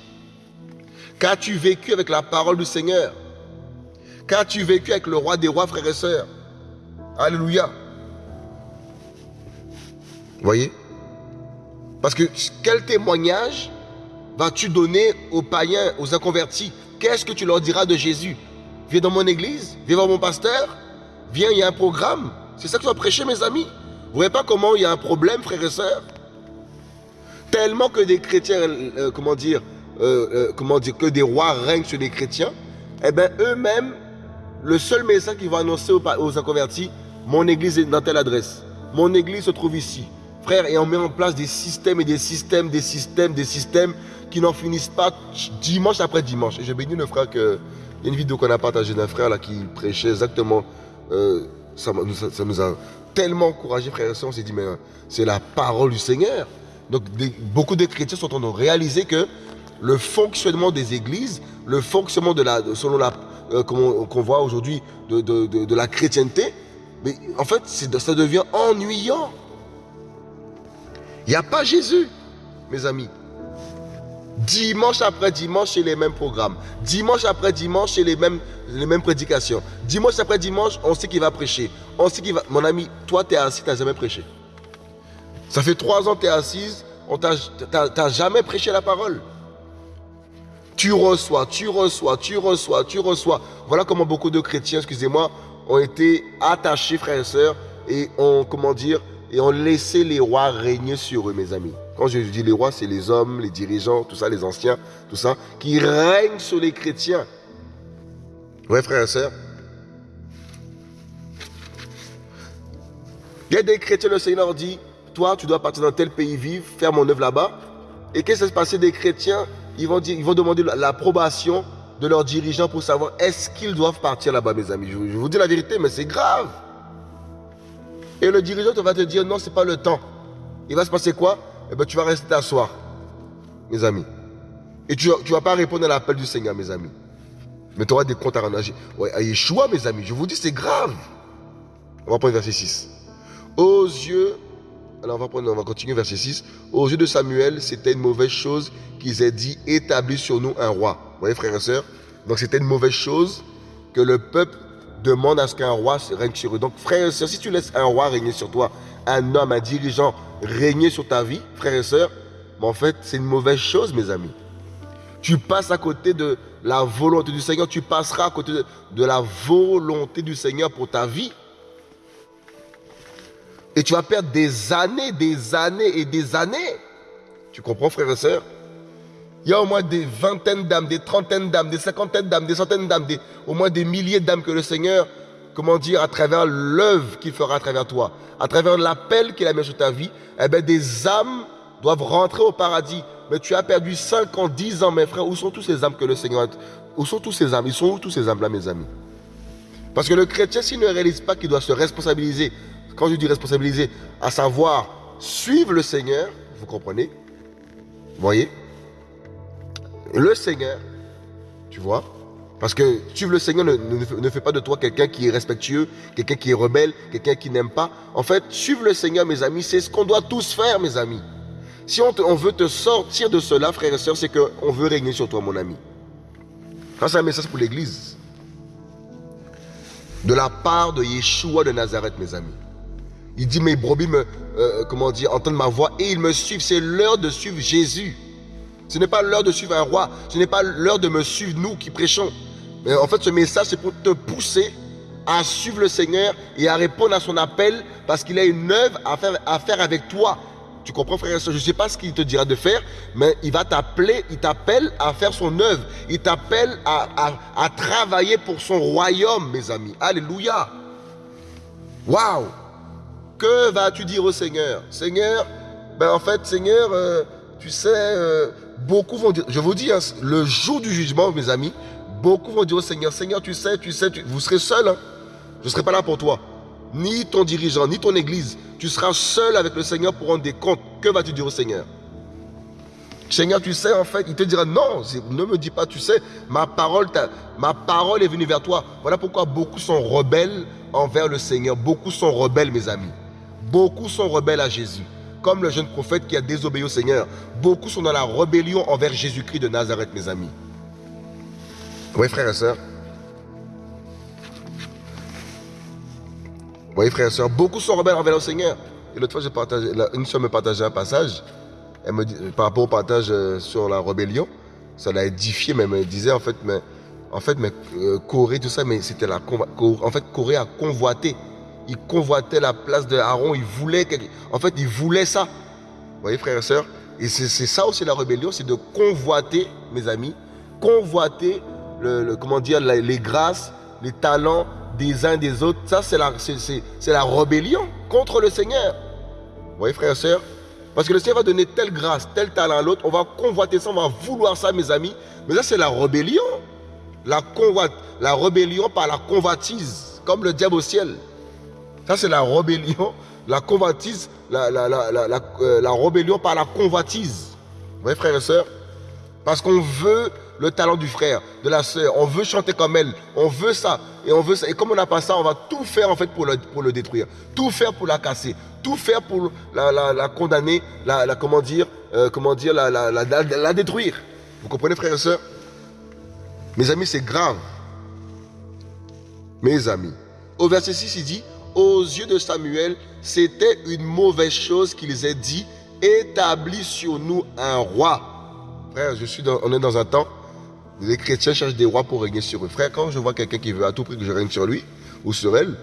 Qu'as-tu vécu avec la parole du Seigneur? Qu'as-tu vécu avec le roi des rois, frères et sœurs Alléluia. Voyez? Parce que quel témoignage vas-tu donner aux païens, aux inconvertis? Qu'est-ce que tu leur diras de Jésus? Viens dans mon église, viens voir mon pasteur, viens, il y a un programme. C'est ça que tu vas prêcher, mes amis. Vous voyez pas comment il y a un problème, frères et sœurs? Tellement que des chrétiens, euh, comment dire, euh, euh, comment dire, que des rois règnent sur les chrétiens, eh bien eux-mêmes, le seul message qu'ils vont annoncer aux, aux inconvertis, mon église est dans telle adresse, mon église se trouve ici. Frère, et on met en place des systèmes et des systèmes, des systèmes, des systèmes qui n'en finissent pas dimanche après dimanche. Et je bénis le frère que. Il y a une vidéo qu'on a partagée d'un frère là qui prêchait exactement. ça, ça, nous a tellement encouragé, frères et on s'est dit, mais euh, c'est la parole du Seigneur. Donc beaucoup de chrétiens sont en train de réaliser que le fonctionnement des églises, le fonctionnement selon la, euh, qu'on voit aujourd'hui de, la chrétienté, mais en fait, ça devient ennuyant. Il n'y a pas Jésus, mes amis. Dimanche après dimanche, c'est les mêmes programmes. Dimanche après dimanche, c'est les mêmes, prédications. Dimanche après dimanche, on sait qu'il va prêcher. On sait qu'il va... Mon ami, toi, tu es assis, tu n'as jamais prêché. Ça fait trois ans que tu es assise, tu n'as jamais prêché la parole. Tu reçois, tu reçois, tu reçois, tu reçois. Voilà comment beaucoup de chrétiens, excusez-moi, ont été attachés, frères et sœurs, et ont, comment dire, et ont laissé les rois régner sur eux, mes amis. Quand je dis les rois, c'est les hommes, les dirigeants, tout ça, les anciens, tout ça, qui règnent sur les chrétiens. Ouais, frères et sœurs. Il y a des chrétiens, le Seigneur dit, toi, tu dois partir dans tel pays vivre, faire mon œuvre là-bas. Et qu'est-ce qui se passer des chrétiens ils vont, ils vont demander l'approbation de leurs dirigeants pour savoir est-ce qu'ils doivent partir là-bas, mes amis. Je vous dis la vérité, mais c'est grave. Et le dirigeant va te dire non, c'est pas le temps. Il va se passer quoi? Eh ben, tu vas rester t'asseoir, mes amis. Et tu ne vas pas répondre à l'appel du Seigneur, mes amis. Mais tu auras des comptes à rendre ouais, à Yeshua, mes amis. Je vous dis, c'est grave. On va prendre verset 6. Aux yeux, alors on va, prendre, on va continuer verset 6. Aux yeux de Samuel, c'était une mauvaise chose qu'ils aient dit établis sur nous un roi. Voyez, frères et sœurs Donc c'était une mauvaise chose que le peuple demande à ce qu'un roi règne sur eux. Donc, frères et sœurs, si tu laisses un roi régner sur toi, un homme, un dirigeant régner sur ta vie, frères et sœurs, en fait, c'est une mauvaise chose, mes amis. Tu passes à côté de la volonté du Seigneur, tu passeras à côté de, la volonté du Seigneur pour ta vie. Et tu vas perdre des années, des années et des années. Tu comprends, frères et sœurs? Il y a au moins des vingtaines d'âmes, des trentaines d'âmes, des cinquantaines d'âmes, des centaines d'âmes, au moins des milliers d'âmes que le Seigneur, comment dire, à travers l'œuvre qu'il fera à travers toi, à travers l'appel qu'il a mis sur ta vie, eh bien, des âmes doivent rentrer au paradis. Mais tu as perdu 5 ans, 10 ans, mes frères. Où sont tous ces âmes que le Seigneur a... Où sont tous ces âmes? Ils sont où tous ces âmes-là, mes amis? Parce que le chrétien, s'il ne réalise pas qu'il doit se responsabiliser, quand je dis responsabiliser, à savoir suivre le Seigneur, vous comprenez? Voyez? Le Seigneur, tu vois parce que suivre le Seigneur ne, ne, fait pas de toi quelqu'un qui est respectueux, quelqu'un qui est rebelle, quelqu'un qui n'aime pas. En fait, suivre le Seigneur, mes amis, c'est ce qu'on doit tous faire, mes amis. Si on, veut te sortir de cela, frères et sœurs, c'est qu'on veut régner sur toi, mon ami. Ça, c'est un message pour l'Église. De la part de Yeshua de Nazareth, mes amis. Il dit, mes brebis me, euh, comment dire, entendent ma voix et ils me suivent. C'est l'heure de suivre Jésus. Ce n'est pas l'heure de suivre un roi. Ce n'est pas l'heure de me suivre, nous qui prêchons. Mais en fait, ce message, c'est pour te pousser à suivre le Seigneur et à répondre à son appel parce qu'il a une œuvre à faire, avec toi. Tu comprends, frère et soeur Je ne sais pas ce qu'il te dira de faire, mais il va t'appeler, il t'appelle à faire son œuvre. Il t'appelle à, travailler pour son royaume, mes amis. Alléluia. Waouh Que vas-tu dire au Seigneur? Seigneur, ben en fait, Seigneur, euh, tu sais, euh, beaucoup vont dire, je vous dis, hein, le jour du jugement, mes amis, beaucoup vont dire au Seigneur, Seigneur, tu sais, tu sais, vous serez seul. Hein. Je ne serai pas là pour toi ni ton dirigeant, ni ton église. Tu seras seul avec le Seigneur pour rendre des comptes. Que vas-tu dire au Seigneur? Seigneur, tu sais, en fait, il te dira non, ne me dis pas, tu sais, ma parole, ma parole est venue vers toi. Voilà pourquoi beaucoup sont rebelles envers le Seigneur. Beaucoup sont rebelles, mes amis. Beaucoup sont rebelles à Jésus. Comme le jeune prophète qui a désobéi au Seigneur. Beaucoup sont dans la rébellion envers Jésus-Christ de Nazareth, mes amis. Oui, frères et sœurs. Vous voyez, frères et sœurs, beaucoup sont rebelles envers le Seigneur. Et l'autre fois, une soeur me partageait un passage, elle me dit, par rapport au partage euh, sur la rébellion, ça l'a édifié, mais elle me disait, en fait, mais, en fait, mais euh, Corée, tout ça, mais c'était la, en fait, Corée a convoité. Il convoitait la place de Aaron, il voulait, en fait, il voulait ça. Vous voyez, frères et sœurs, et c'est ça aussi la rébellion, c'est de convoiter, mes amis, convoiter, le, comment dire, les grâces, les talents, des uns des autres, ça c'est la, la rébellion contre le Seigneur. Vous voyez frères et sœurs? Parce que le Seigneur va donner telle grâce, tel talent à l'autre, on va convoiter ça, on va vouloir ça mes amis. Mais ça c'est la rébellion. La, convoite, la rébellion par la convoitise, comme le diable au ciel. Ça c'est la rébellion, la convoitise, la, la, la, euh, la rébellion par la convoitise. Vous voyez frères et sœurs Parce qu'on veut le talent du frère, de la sœur. On veut chanter comme elle. On veut ça. Et on veut ça. Et comme on n'a pas ça, on va tout faire en fait pour le, pour le détruire. Tout faire pour la casser. Tout faire pour la, condamner, la, comment dire, euh, comment dire, la, détruire. Vous comprenez, frères et sœurs Mes amis, c'est grave. Mes amis. Au verset 6, il dit, aux yeux de Samuel, c'était une mauvaise chose qu'ils aient dit, établis sur nous un roi. Frère, on est dans un temps les chrétiens cherchent des rois pour régner sur eux. Frère, quand je vois quelqu'un qui veut à tout prix que je règne sur lui ou sur elle,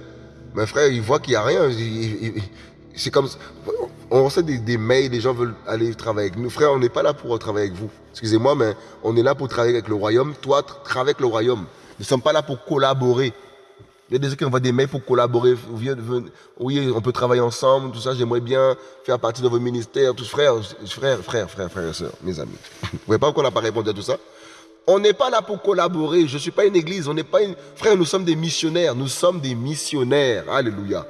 mes frère, il voit qu'il n'y a rien. C'est comme on reçoit des, mails, les gens veulent aller travailler avec nous. Frère, on n'est pas là pour travailler avec vous. Excusez-moi, mais on est là pour travailler avec le royaume. Toi, travaille avec le royaume. Nous ne sommes pas là pour collaborer. Il y a des gens qui envoient des mails pour collaborer. Oui, on peut travailler ensemble, tout ça. J'aimerais bien faire partie de vos ministères. Tous frères, frères, frères, frères, frères et sœurs, mes amis. Vous voyez pas pourquoi on n'a pas répondu à tout ça? On n'est pas là pour collaborer. Je ne suis pas une église. On n'est pas. Frère, nous sommes des missionnaires. Nous sommes des missionnaires. Alléluia.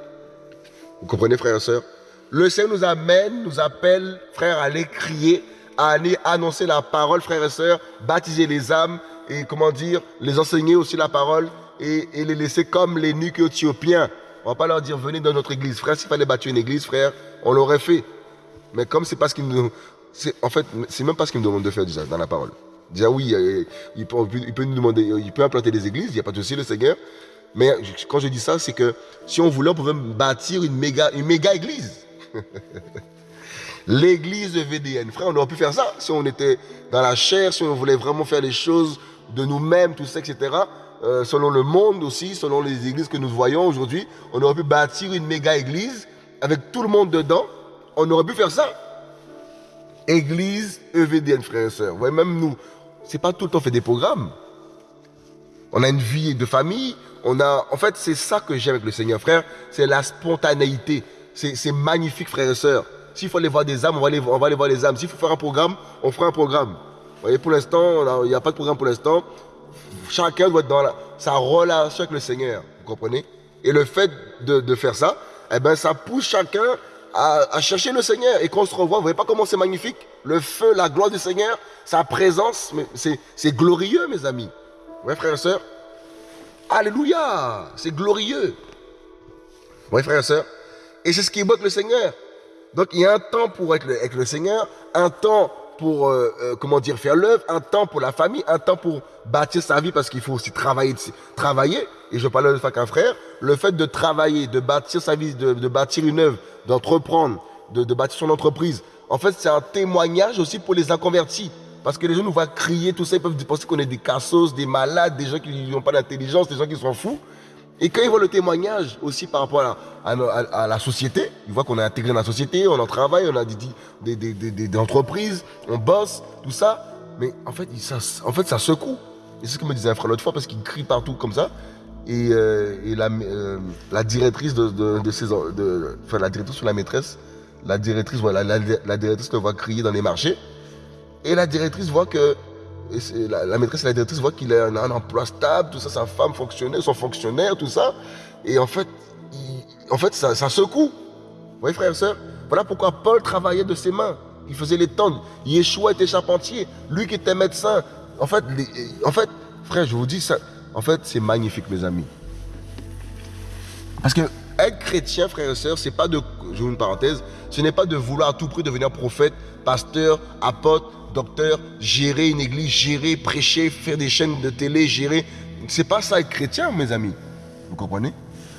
Vous comprenez, frères et sœurs? Le Seigneur nous amène, nous appelle, frère, à aller crier, à aller annoncer la parole, frères et sœurs, baptiser les âmes et, comment dire, les enseigner aussi la parole et, les laisser comme les nuques éthiopiens. On ne va pas leur dire, venez dans notre église. Frère, s'il fallait battre une église, frère, on l'aurait fait. Mais comme c'est parce qu'il nous... En fait, c'est même pas ce qu'il me demande de faire déjà dans la parole. Déjà oui, il peut, il peut, nous demander, il peut implanter des églises, il n'y a pas de souci le Seigneur. Mais quand je dis ça, c'est que si on voulait, on pouvait bâtir une méga, une méga église. L'église de VDN. Frère, on aurait pu faire ça si on était dans la chair, si on voulait vraiment faire les choses de nous-mêmes, tout ça, etc. Euh, selon le monde aussi, selon les églises que nous voyons aujourd'hui, on aurait pu bâtir une méga église avec tout le monde dedans. On aurait pu faire ça. Église EVDN, frères et sœurs. Vous voyez, même nous, c'est pas tout le temps fait des programmes. On a une vie de famille. On a, en fait, c'est ça que j'aime avec le Seigneur, frère. C'est la spontanéité. C'est magnifique, frères et sœurs. S'il faut aller voir des âmes, on va aller, on va aller voir les âmes. S'il faut faire un programme, on fera un programme. Vous voyez, pour l'instant, il n'y a pas de programme pour l'instant. Chacun doit être dans sa relation avec le Seigneur. Vous comprenez? Et le fait de, faire ça, eh ben, ça pousse chacun à, chercher le Seigneur. Et qu'on se revoit, vous voyez pas comment c'est magnifique? Le feu, la gloire du Seigneur, sa présence, c'est glorieux, mes amis. Oui, frères et sœurs? Alléluia C'est glorieux. Oui, frères et sœurs? Et c'est ce qui évoque le Seigneur. Donc, il y a un temps pour être avec le Seigneur, un temps pour, euh, euh, comment dire, faire l'œuvre, un temps pour la famille, un temps pour bâtir sa vie parce qu'il faut aussi travailler, travailler. Et je parle de ça qu'un frère. Le fait de travailler, de bâtir sa vie, de, bâtir une œuvre, d'entreprendre, de, de bâtir son entreprise. En fait, c'est un témoignage aussi pour les inconvertis. Parce que les gens nous voient crier, tout ça, ils peuvent penser qu'on est des cassos, des malades, des gens qui n'ont pas d'intelligence, des gens qui sont fous. Et quand ils voient le témoignage aussi par rapport à, la société, ils voient qu'on est intégré dans la société, on en travaille, on a des, entreprises, on bosse, tout ça. Mais en fait, ça, en fait, ça secoue. Et c'est ce que me disait un frère l'autre fois, parce qu'il crie partout comme ça. Et, euh, la, euh, la, directrice de, de, enfin la directrice ou la maîtresse, la directrice, voilà, la, la directrice le voit crier dans les marchés. Et la directrice voit que, la, maîtresse et la directrice voient qu'il a un, emploi stable, tout ça, sa femme fonctionnaire, son fonctionnaire, tout ça. Et en fait, en fait ça, secoue. Vous voyez, frère et soeur Voilà pourquoi Paul travaillait de ses mains. Il faisait les tentes. Yeshua était charpentier. Lui qui était médecin. En fait, en fait frère, je vous dis ça. En fait, c'est magnifique, mes amis. Parce que être chrétien, frère et sœurs, c'est pas de, je une parenthèse, ce n'est pas de vouloir à tout prix devenir prophète, pasteur, apôtre, docteur, gérer une église, gérer, prêcher, faire des chaînes de télé, gérer. C'est pas ça être chrétien, mes amis. Vous comprenez?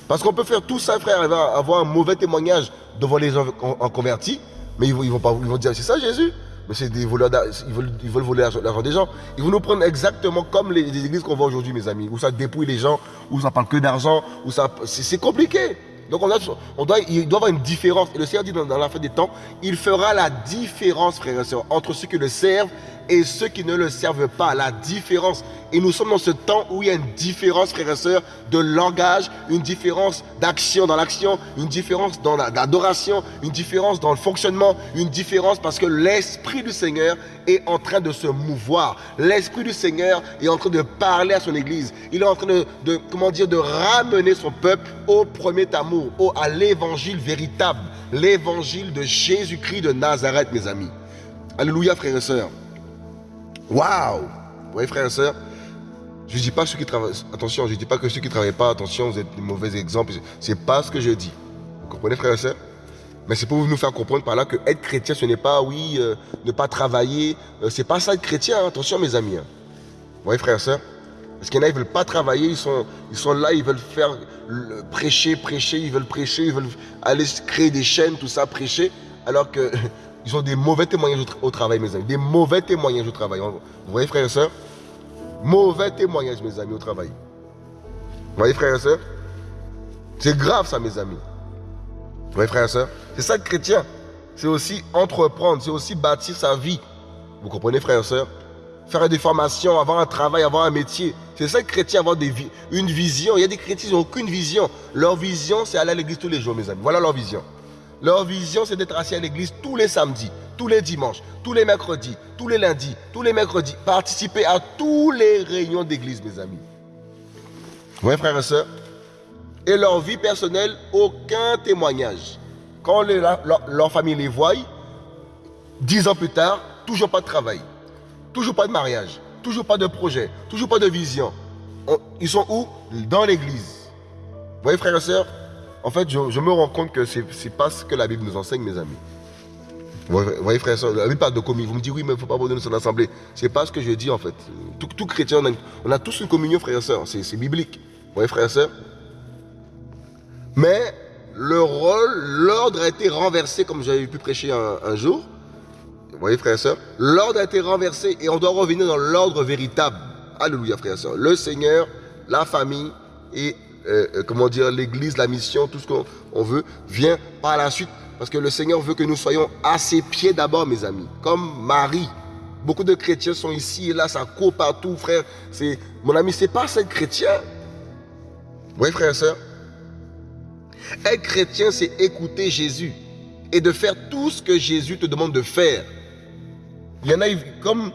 Parce qu'on peut faire tout ça, frère, avoir un mauvais témoignage devant les gens en, convertis, mais ils vont, ils vont, pas, ils vont dire c'est ça Jésus? Mais c'est des voleurs, ils veulent, ils veulent voler l'argent des gens. Ils vont nous prendre exactement comme les, les églises qu'on voit aujourd'hui, mes amis, où ça dépouille les gens, où ça parle que d'argent, où ça, c'est compliqué. Donc on, on doit, il doit y avoir une différence. Et le Seigneur dit dans, la fin des temps, il fera la différence, frères et sœurs, entre ceux qui le servent et ceux qui ne le servent pas. La différence. Et nous sommes dans ce temps où il y a une différence, frères et sœurs, de langage, une différence d'action dans l'action, une différence dans l'adoration, une différence dans le fonctionnement, une différence parce que l'Esprit du Seigneur est en train de se mouvoir. L'Esprit du Seigneur est en train de parler à son Église. Il est en train de, de comment dire, de ramener son peuple au premier amour, au, à l'évangile véritable, l'évangile de Jésus-Christ de Nazareth, mes amis. Alléluia, frères et sœurs. Waouh voyez, frères et sœurs Je ne dis pas ceux qui travaillent, attention, je dis pas que ceux qui ne travaillent pas, attention, vous êtes des mauvais exemples. Ce n'est pas ce que je dis. Vous comprenez, frères et sœurs mais c'est pour nous faire comprendre par là que être chrétien, ce n'est pas, oui, euh, ne pas travailler. Ce euh, c'est pas ça être chrétien, hein. attention mes amis. Hein. Vous voyez frères et sœurs Parce qu'il y en a, ils ne veulent pas travailler, ils sont, ils sont là, ils veulent faire prêcher, prêcher, ils veulent prêcher, ils veulent aller créer des chaînes, tout ça, prêcher, alors que Ils ont des mauvais témoignages au, travail, mes amis. Des mauvais témoignages au travail. Vous voyez, frères et sœurs? Mauvais témoignages, mes amis, au travail. Vous voyez, frères et sœurs? C'est grave, ça, mes amis. Vous voyez, frères et sœurs? C'est ça, le chrétien. C'est aussi entreprendre, c'est aussi bâtir sa vie. Vous comprenez, frères et sœurs? Faire des formations, avoir un travail, avoir un métier. C'est ça, le chrétien, avoir une vision. Il y a des chrétiens qui n'ont aucune vision. Leur vision, c'est aller à l'église tous les jours, mes amis. Voilà leur vision. Leur vision, c'est d'être assis à l'église tous les samedis, tous les dimanches, tous les mercredis, tous les lundis, tous les mercredis. Participer à tous les réunions d'église, mes amis. Oui, frères et sœurs. Et leur vie personnelle, aucun témoignage. Quand leur, famille les voit, dix ans plus tard, toujours pas de travail, toujours pas de mariage, toujours pas de projet, toujours pas de vision. ils sont où? Dans l'église. Vous voyez, frères et sœurs en fait, je, me rends compte que ce n'est pas ce que la Bible nous enseigne, mes amis. Vous voyez, frère, la Bible parle de communion. Vous me dites, oui, mais il ne faut pas abandonner son assemblée. Ce n'est pas ce que je dis, en fait. Tout, chrétien, on a, tous une communion, frère et soeur. C'est biblique. Vous voyez, frères et sœurs? Mais le rôle, l'ordre a été renversé, comme j'avais pu prêcher un, jour. Vous voyez, frères et sœurs? L'ordre a été renversé et on doit revenir dans l'ordre véritable. Alléluia, frères et sœurs. Le Seigneur, la famille et, euh, euh, comment dire, l'église, la mission, tout ce qu'on veut, vient par la suite. Parce que le Seigneur veut que nous soyons à ses pieds d'abord, mes amis. Comme Marie. Beaucoup de chrétiens sont ici et là, ça court partout, frère. Mon ami, c'est pas être chrétien. Voyez, frères et sœurs être chrétien, c'est écouter Jésus et de faire tout ce que Jésus te demande de faire. Il y en a, comme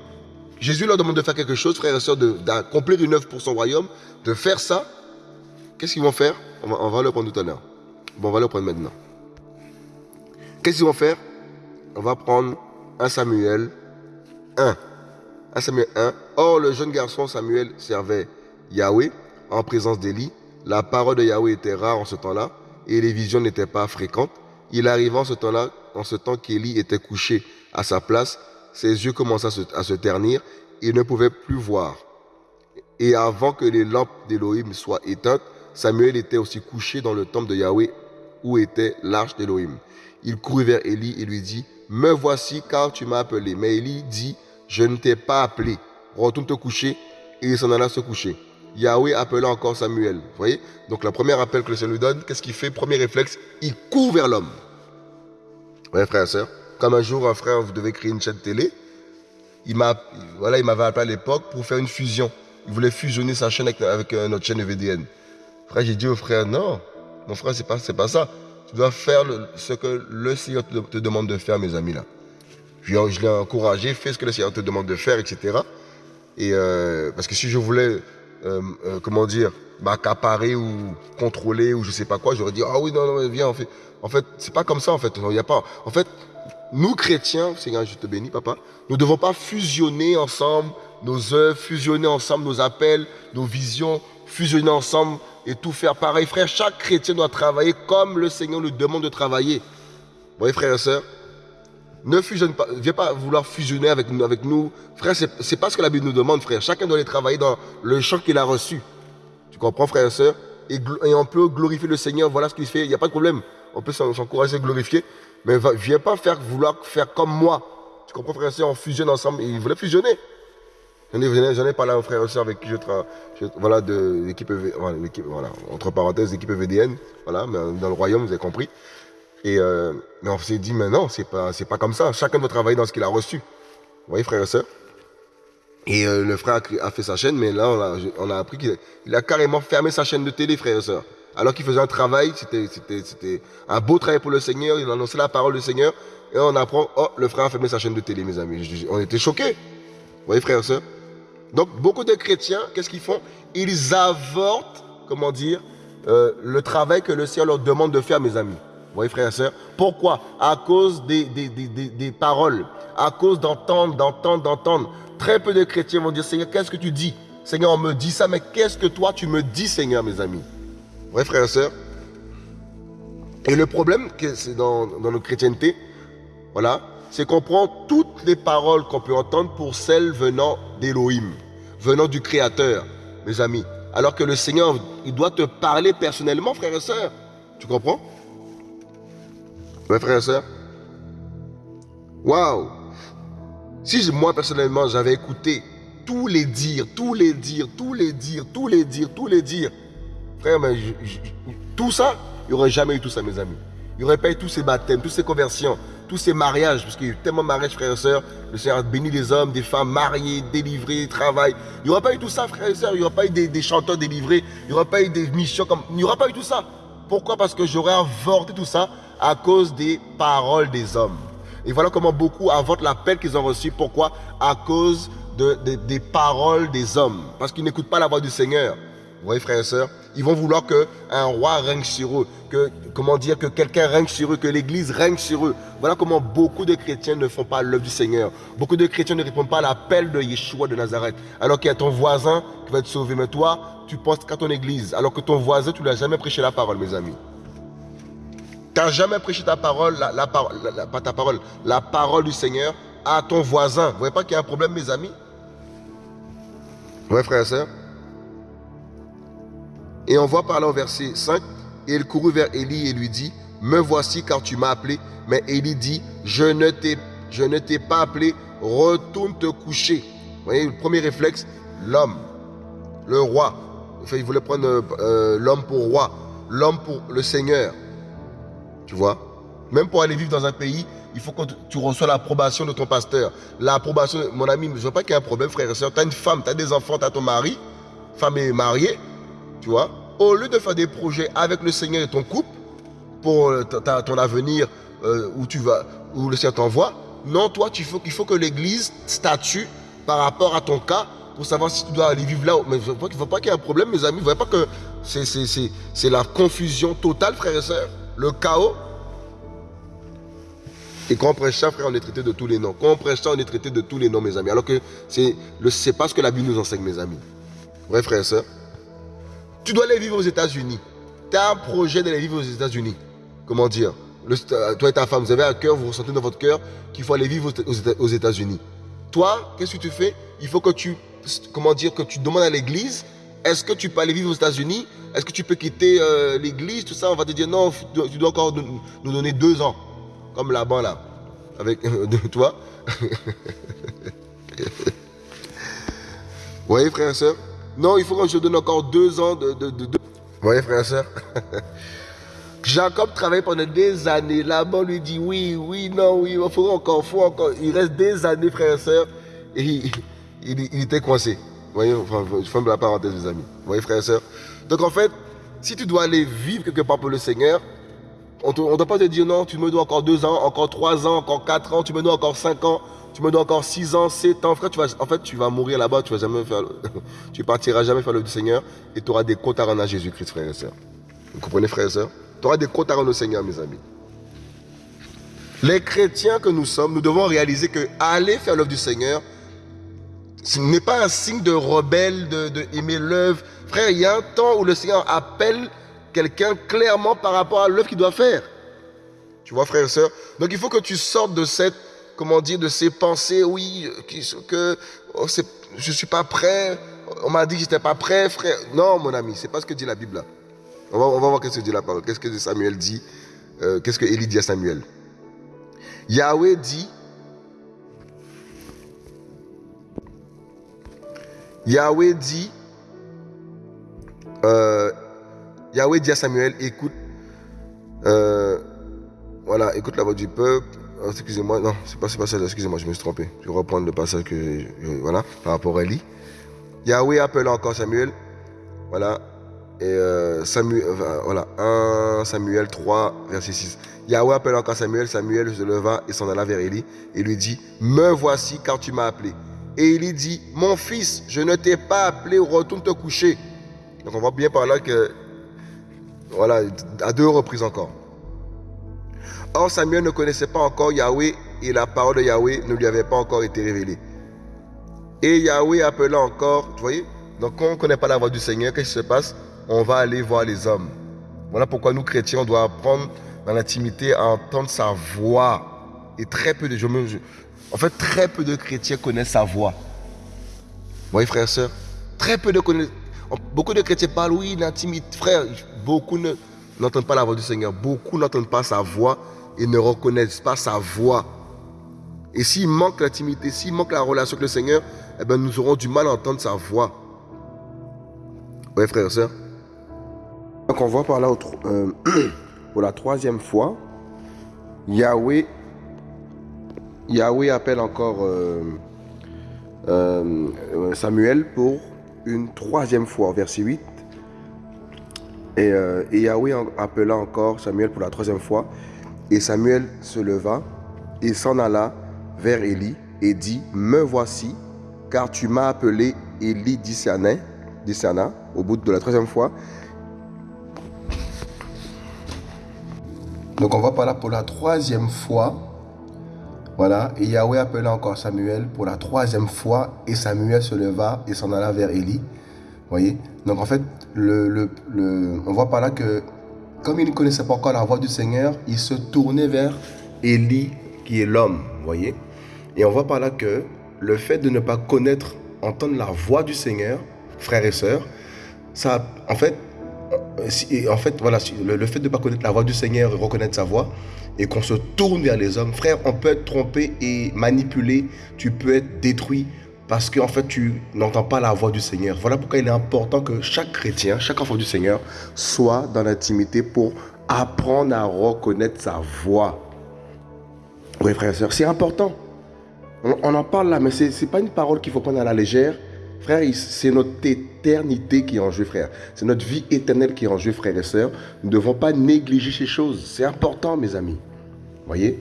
Jésus leur demande de faire quelque chose, frères et sœurs, d'accomplir une œuvre pour son royaume, de faire ça, qu'est-ce qu'ils vont faire on va, le prendre tout à l'heure. Bon, on va le prendre maintenant. Qu'est-ce qu'ils vont faire On va prendre un Samuel 1. 1 Samuel 1. Or, le jeune garçon Samuel servait Yahweh en présence d'Élie. La parole de Yahweh était rare en ce temps-là et les visions n'étaient pas fréquentes. Il arriva en ce temps-là, en ce temps qu'Élie était couché à sa place, ses yeux commençaient à se, ternir, il ne pouvait plus voir. Et avant que les lampes d'Élohim soient éteintes, Samuel était aussi couché dans le temple de Yahweh où était l'arche d'Élohim. Il courut vers Élie et lui dit, Me voici car tu m'as appelé. Mais Élie dit, Je ne t'ai pas appelé. Retourne te coucher. Et il s'en alla se coucher. Yahweh appela encore Samuel. Vous voyez? Donc, le premier appel que le Seigneur lui donne, qu'est-ce qu'il fait? Premier réflexe, il court vers l'homme. Vous voyez, frère et soeur Comme un jour, un frère, vous devez créer une chaîne télé. Il m'a, voilà, il m'avait appelé à l'époque pour faire une fusion. Il voulait fusionner sa chaîne avec, euh, notre chaîne VDN. Frère, j'ai dit au frère, non, mon frère, c'est pas, pas ça. Tu dois faire ce que le Seigneur te, demande de faire, mes amis là. Je, je l'ai encouragé, fais ce que le Seigneur te demande de faire, etc. Et euh, parce que si je voulais euh, euh, comment dire, m'accaparer ou contrôler ou je sais pas quoi, j'aurais dit, ah oui, non, non, viens, en fait. En fait, c'est pas comme ça, en fait. Y a pas, en fait, nous chrétiens, Seigneur, je te bénis, papa, nous ne devons pas fusionner ensemble nos œuvres, fusionner ensemble nos appels, nos visions, fusionner ensemble et tout faire pareil. Frère, chaque chrétien doit travailler comme le Seigneur nous demande de travailler. Vous voyez, frères et sœurs ne fusionne pas, viens pas vouloir fusionner avec nous. Avec nous. Frère, c'est pas ce que la Bible nous demande, frère. Chacun doit aller travailler dans le champ qu'il a reçu. Tu comprends, frère et soeur et, on peut glorifier le Seigneur, voilà ce qu'il fait, il n'y a pas de problème. On peut s'encourager glorifier. Mais viens pas faire, vouloir faire comme moi. Tu comprends, frère et soeur, on fusionne ensemble. Et ils voulaient fusionner. J'en ai, parlé à un frère et soeur avec qui je travaille, voilà, de l'équipe, voilà, entre parenthèses, l'équipe VDN, voilà, mais dans le royaume, vous avez compris. Et euh, mais on s'est dit, mais non, c'est pas, pas comme ça. Chacun doit travailler dans ce qu'il a reçu. Vous voyez, frère et soeur Et euh, le frère a, fait sa chaîne, mais là, on a, appris qu'il a carrément fermé sa chaîne de télé, frère et soeur. Alors qu'il faisait un travail, c'était un beau travail pour le Seigneur, il annonçait la parole du Seigneur. Et on apprend, oh, le frère a fermé sa chaîne de télé, mes amis. On était choqués. Vous voyez, frère et soeur Donc, beaucoup de chrétiens, qu'est-ce qu'ils font? Ils avortent, comment dire, euh, le travail que le Seigneur leur demande de faire, mes amis. Voyez, frères et sœurs? Pourquoi? À cause des paroles, à cause d'entendre, d'entendre, d'entendre. Très peu de chrétiens vont dire, Seigneur, qu'est-ce que tu dis? Seigneur, on me dit ça, mais qu'est-ce que toi, tu me dis, Seigneur, mes amis? Vous voyez, frères et sœurs? Et le problème, c'est dans, dans notre chrétienté, voilà, c'est qu'on prend toutes les paroles qu'on peut entendre pour celles venant d'Élohim, venant du Créateur, mes amis. Alors que le Seigneur, il doit te parler personnellement, frères et sœurs. Tu comprends? Mes frères et sœurs. Waouh Si moi, personnellement, j'avais écouté tous les dires, tous les dires, tous les dires, tous les dires, tous les dires, frère, mais tout ça, il n'y aurait jamais eu tout ça, mes amis. Il n'y aurait pas eu tous ces baptêmes, toutes ces conversions, tous ces mariages, parce qu'il y a eu tellement de mariages, frères et sœurs. Le Seigneur a béni les hommes, des femmes mariées, délivrées, travail. Il n'y aurait pas eu tout ça, frères et sœurs. Il n'y aurait pas eu des, des, chanteurs délivrés. Il n'y aurait pas eu des missions comme. Il n'y aurait pas eu tout ça. Pourquoi? Parce que j'aurais avorté tout ça à cause des paroles des hommes. Et voilà comment beaucoup avortent l'appel qu'ils ont reçu. Pourquoi? À cause de, des paroles des hommes. Parce qu'ils n'écoutent pas la voix du Seigneur. Vous voyez, frères et sœurs Ils vont vouloir qu'un roi règne sur eux. Que, comment dire Que quelqu'un règne sur eux. Que l'Église règne sur eux. Voilà comment beaucoup de chrétiens ne font pas l'œuvre du Seigneur. Beaucoup de chrétiens ne répondent pas à l'appel de Yeshua de Nazareth. Alors qu'il y a ton voisin qui va être sauvé. Mais toi, tu penses qu'à ton Église. Alors que ton voisin, tu ne lui as jamais prêché la parole, mes amis. Tu n'as jamais prêché ta parole, la, pas ta parole, la parole du Seigneur à ton voisin. Vous voyez pas qu'il y a un problème, mes amis? Oui, frère et sœurs? Et on voit par là au verset 5, et il courut vers Élie et lui dit, me voici car tu m'as appelé. Mais Élie dit, je ne t'ai pas appelé, retourne te coucher. Vous voyez, le premier réflexe, l'homme, le roi. Enfin, il voulait prendre euh, l'homme pour roi, l'homme pour le Seigneur. Tu vois? Même pour aller vivre dans un pays, il faut que tu reçois l'approbation de ton pasteur. L'approbation, mon ami, je ne veux pas qu'il y ait un problème, frère et soeur. Tu as une femme, tu as des enfants, tu as ton mari, femme est mariée, Au lieu de faire des projets avec le Seigneur et ton couple, pour euh, ton avenir, euh, où tu vas, où le Seigneur t'envoie, non, toi, il faut, que l'Église statue par rapport à ton cas pour savoir si tu dois aller vivre là. Mais il ne faut pas qu'il y ait un problème, mes amis. Vous ne voyez pas que c'est la confusion totale, frères et sœurs, le chaos? Et quand on prêche ça, frère, on est traité de tous les noms. Quand on prêche ça, on est traité de tous les noms, mes amis. Alors que c'est pas ce que la Bible nous enseigne, mes amis. Ouais, frère et sœurs? Tu dois aller vivre aux États-Unis. Tu as un projet d'aller vivre aux États-Unis. Comment dire? Toi et ta femme, vous avez un cœur, vous ressentez dans votre cœur qu'il faut aller vivre aux États-Unis. Toi, qu'est-ce que tu fais? Il faut que tu, comment dire, que tu demandes à l'église est-ce que tu peux aller vivre aux États-Unis? Est-ce que tu peux quitter euh, l'église Tout ça, on va te dire non, tu dois encore nous donner deux ans. Comme là-bas, là. Avec toi. Vous voyez, frère et soeur Non, il faut que je donne encore deux ans de... de, Vous voyez, frère et soeur Jacob travaille pendant des années. Là-bas, lui dit oui, oui, non, oui, il faut encore, faut encore. Il reste des années, frère et soeur. Et il, était coincé. Vous voyez, enfin, je ferme la parenthèse, mes amis. Vous voyez, frère et soeur Donc, en fait, si tu dois aller vivre quelque part pour le Seigneur, on ne doit pas te dire non, tu me dois encore deux ans, encore trois ans, encore quatre ans, tu me dois encore cinq ans, tu me dois encore six ans, sept ans. Frère, tu vas, en fait, tu vas mourir là-bas, tu vas jamais faire, tu partiras jamais faire le du Seigneur et tu auras des comptes à rendre à Jésus-Christ, frère et soeur. Vous comprenez, frère et soeur Tu auras des comptes à rendre au Seigneur, mes amis. Les chrétiens que nous sommes, nous devons réaliser que aller faire l'œuvre du Seigneur, ce n'est pas un signe de rebelle, de, aimer l'œuvre. Frère, il y a un temps où le Seigneur appelle quelqu'un clairement par rapport à l'œuvre qu'il doit faire. Tu vois, frère et soeur Donc il faut que tu sortes de cette, comment dire, de ces pensées, oui, que oh, je ne suis pas prêt, on m'a dit que je n'étais pas prêt, frère. Non, mon ami, c'est pas ce que dit la Bible. On va, voir ce que dit la parole. Qu'est-ce que Samuel dit euh, Qu'est-ce que Élie dit à Samuel? Yahweh dit Yahweh dit euh, Yahweh dit à Samuel, écoute, euh, voilà, écoute la voix du peuple. Oh, excusez-moi, non, c'est pas, pas ça, excusez-moi, je me suis trompé. Je vais reprendre le passage que, voilà, par rapport à Eli. Yahweh appelle encore Samuel, voilà, et euh, Samuel, voilà, 1 Samuel 3, verset 6. Yahweh appelle encore Samuel, Samuel se leva et s'en alla vers Eli et lui dit, me voici car tu m'as appelé. Et Eli dit, mon fils, je ne t'ai pas appelé, retourne te coucher. Donc on voit bien par là que voilà, à deux reprises encore. Or, Samuel ne connaissait pas encore Yahweh et la parole de Yahweh ne lui avait pas encore été révélée. Et Yahweh appela encore, vous voyez Donc, quand on ne connaît pas la voix du Seigneur, qu'est-ce qui se passe? On va aller voir les hommes. Voilà pourquoi nous, chrétiens, on doit apprendre dans l'intimité à entendre sa voix. Et très peu de... En fait, très peu de chrétiens connaissent sa voix. Vous voyez, frères et sœurs? Très peu de Beaucoup de chrétiens parlent, oui, l'intimité. Frère, beaucoup n'entendent pas la voix du Seigneur. Beaucoup n'entendent pas sa voix et ne reconnaissent pas sa voix. Et s'il manque l'intimité, s'il manque la relation avec le Seigneur, eh bien, nous aurons du mal à entendre sa voix. Oui, frère et soeur. Donc, on voit par là, euh, pour la troisième fois, Yahweh, Yahweh appelle encore euh, euh, Samuel pour une troisième fois, verset 8. Euh, et, Yahweh appela encore Samuel pour la troisième fois. Et Samuel se leva et s'en alla vers Élie et dit, Me voici, car tu m'as appelé Élie d'Issana, au bout de la troisième fois. Donc on va par là pour la troisième fois. Voilà, et Yahweh appela encore Samuel pour la troisième fois, et Samuel se leva et s'en alla vers Élie. voyez? Donc en fait, on voit par là que, comme il ne connaissait pas encore la voix du Seigneur, il se tournait vers Élie, qui est l'homme, voyez. Et on voit par là que le fait de ne pas connaître, entendre la voix du Seigneur, frères et sœurs, ça, en fait, en fait, voilà, le, fait de ne pas connaître la voix du Seigneur et reconnaître sa voix, et qu'on se tourne vers les hommes, frère, on peut être trompé et manipulé, tu peux être détruit parce qu'en fait, tu n'entends pas la voix du Seigneur. Voilà pourquoi il est important que chaque chrétien, chaque enfant du Seigneur, soit dans l'intimité pour apprendre à reconnaître sa voix. Oui, frère et soeur, c'est important. On, en parle là, mais ce n'est pas une parole qu'il faut prendre à la légère. Frère, c'est notre éternité qui est en jeu, frère. C'est notre vie éternelle qui est en jeu, frère et sœurs. Nous ne devons pas négliger ces choses. C'est important, mes amis. Voyez?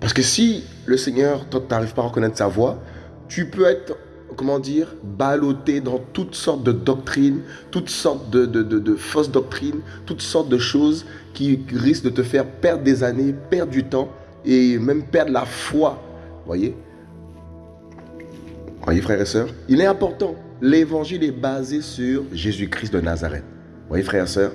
Parce que si le Seigneur, toi, tu n'arrives pas à reconnaître sa voix, tu peux être, comment dire, ballotté dans toutes sortes de doctrines, toutes sortes de, de fausses doctrines, toutes sortes de choses qui risquent de te faire perdre des années, perdre du temps et même perdre la foi. Voyez? Voyez, frères et sœurs, il est important. L'évangile est basé sur Jésus-Christ de Nazareth. Voyez, frères et sœurs,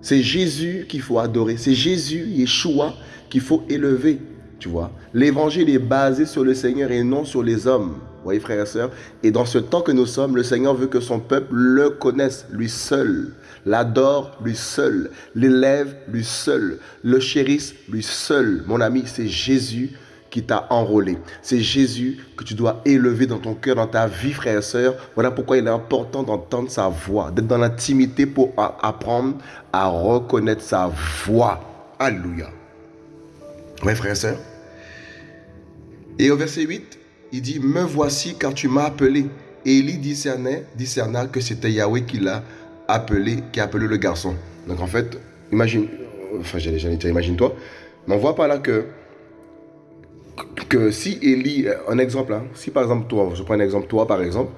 c'est Jésus qu'il faut adorer. C'est Jésus, Yeshua, qu'il faut élever. Tu vois, l'évangile est basé sur le Seigneur et non sur les hommes. voyez, frères et sœurs, et dans ce temps que nous sommes, le Seigneur veut que son peuple le connaisse, lui seul, l'adore, lui seul, l'élève, lui seul, le chérisse, lui seul. Mon ami, c'est Jésus qui t'a enrôlé. C'est Jésus que tu dois élever dans ton cœur, dans ta vie, frère et sœur. Voilà pourquoi il est important d'entendre sa voix, d'être dans l'intimité pour apprendre à reconnaître sa voix. Alléluia. Oui, frère et sœur. Et au verset 8, il dit, me voici car tu m'as appelé. Élie discerna, discerna que c'était Yahweh qui l'a appelé, qui a appelé le garçon. Donc en fait, imagine, enfin j'allais dire, imagine-toi, mais on voit par là que que si Élie, un exemple, hein, si par exemple toi, je prends un exemple, toi par exemple,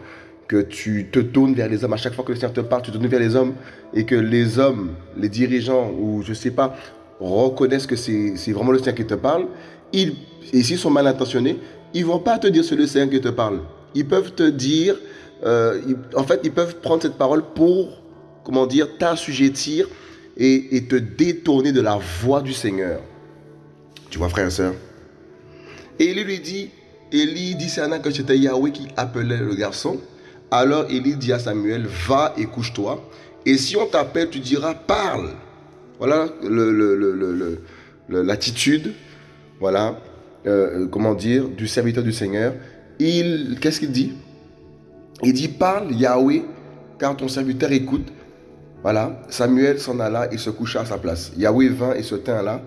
que tu te tournes vers les hommes, à chaque fois que le Seigneur te parle, tu te tournes vers les hommes, et que les hommes, les dirigeants, ou je sais pas, reconnaissent que c'est vraiment le Seigneur qui te parle, ils, et s'ils sont mal intentionnés, ils vont pas te dire c'est le Seigneur qui te parle. Ils peuvent te dire, euh, en fait, ils peuvent prendre cette parole pour, comment dire, t'assujettir et, te détourner de la voix du Seigneur. Tu vois, frère et soeur et Élie lui dit, Élie discerna que c'était Yahweh qui appelait le garçon. Alors Élie dit à Samuel, va et couche-toi. Et si on t'appelle, tu diras, parle. Voilà l'attitude, voilà, euh, comment dire, du serviteur du Seigneur. Il, qu'est-ce qu'il dit? Il dit, parle Yahweh, car ton serviteur écoute. Voilà, Samuel s'en alla et se coucha à sa place. Yahweh vint et se tint là.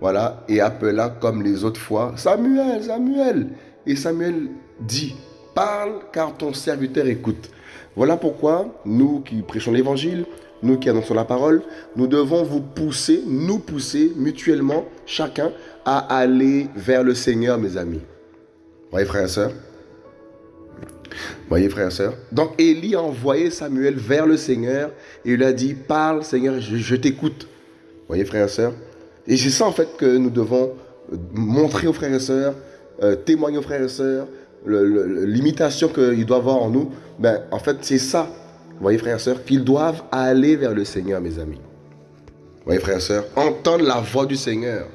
Voilà, et appela comme les autres fois, Samuel, Samuel. Et Samuel dit, parle car ton serviteur écoute. Voilà pourquoi nous qui prêchons l'évangile, nous qui annonçons la parole, nous devons vous pousser, nous pousser mutuellement, chacun, à aller vers le Seigneur, mes amis. Voyez, frères et sœurs? Voyez, frères et sœurs? Donc, Élie a envoyé Samuel vers le Seigneur et il a dit, parle, Seigneur, je, je t'écoute. Voyez, frères et sœurs? Et c'est ça en fait que nous devons euh, montrer aux frères et sœurs, euh, témoigner aux frères et sœurs, l'imitation qu'ils doivent avoir en nous. Ben, en fait, c'est ça, voyez frères et sœurs, qu'ils doivent aller vers le Seigneur, mes amis. Voyez frères et sœurs, entendre la voix du Seigneur.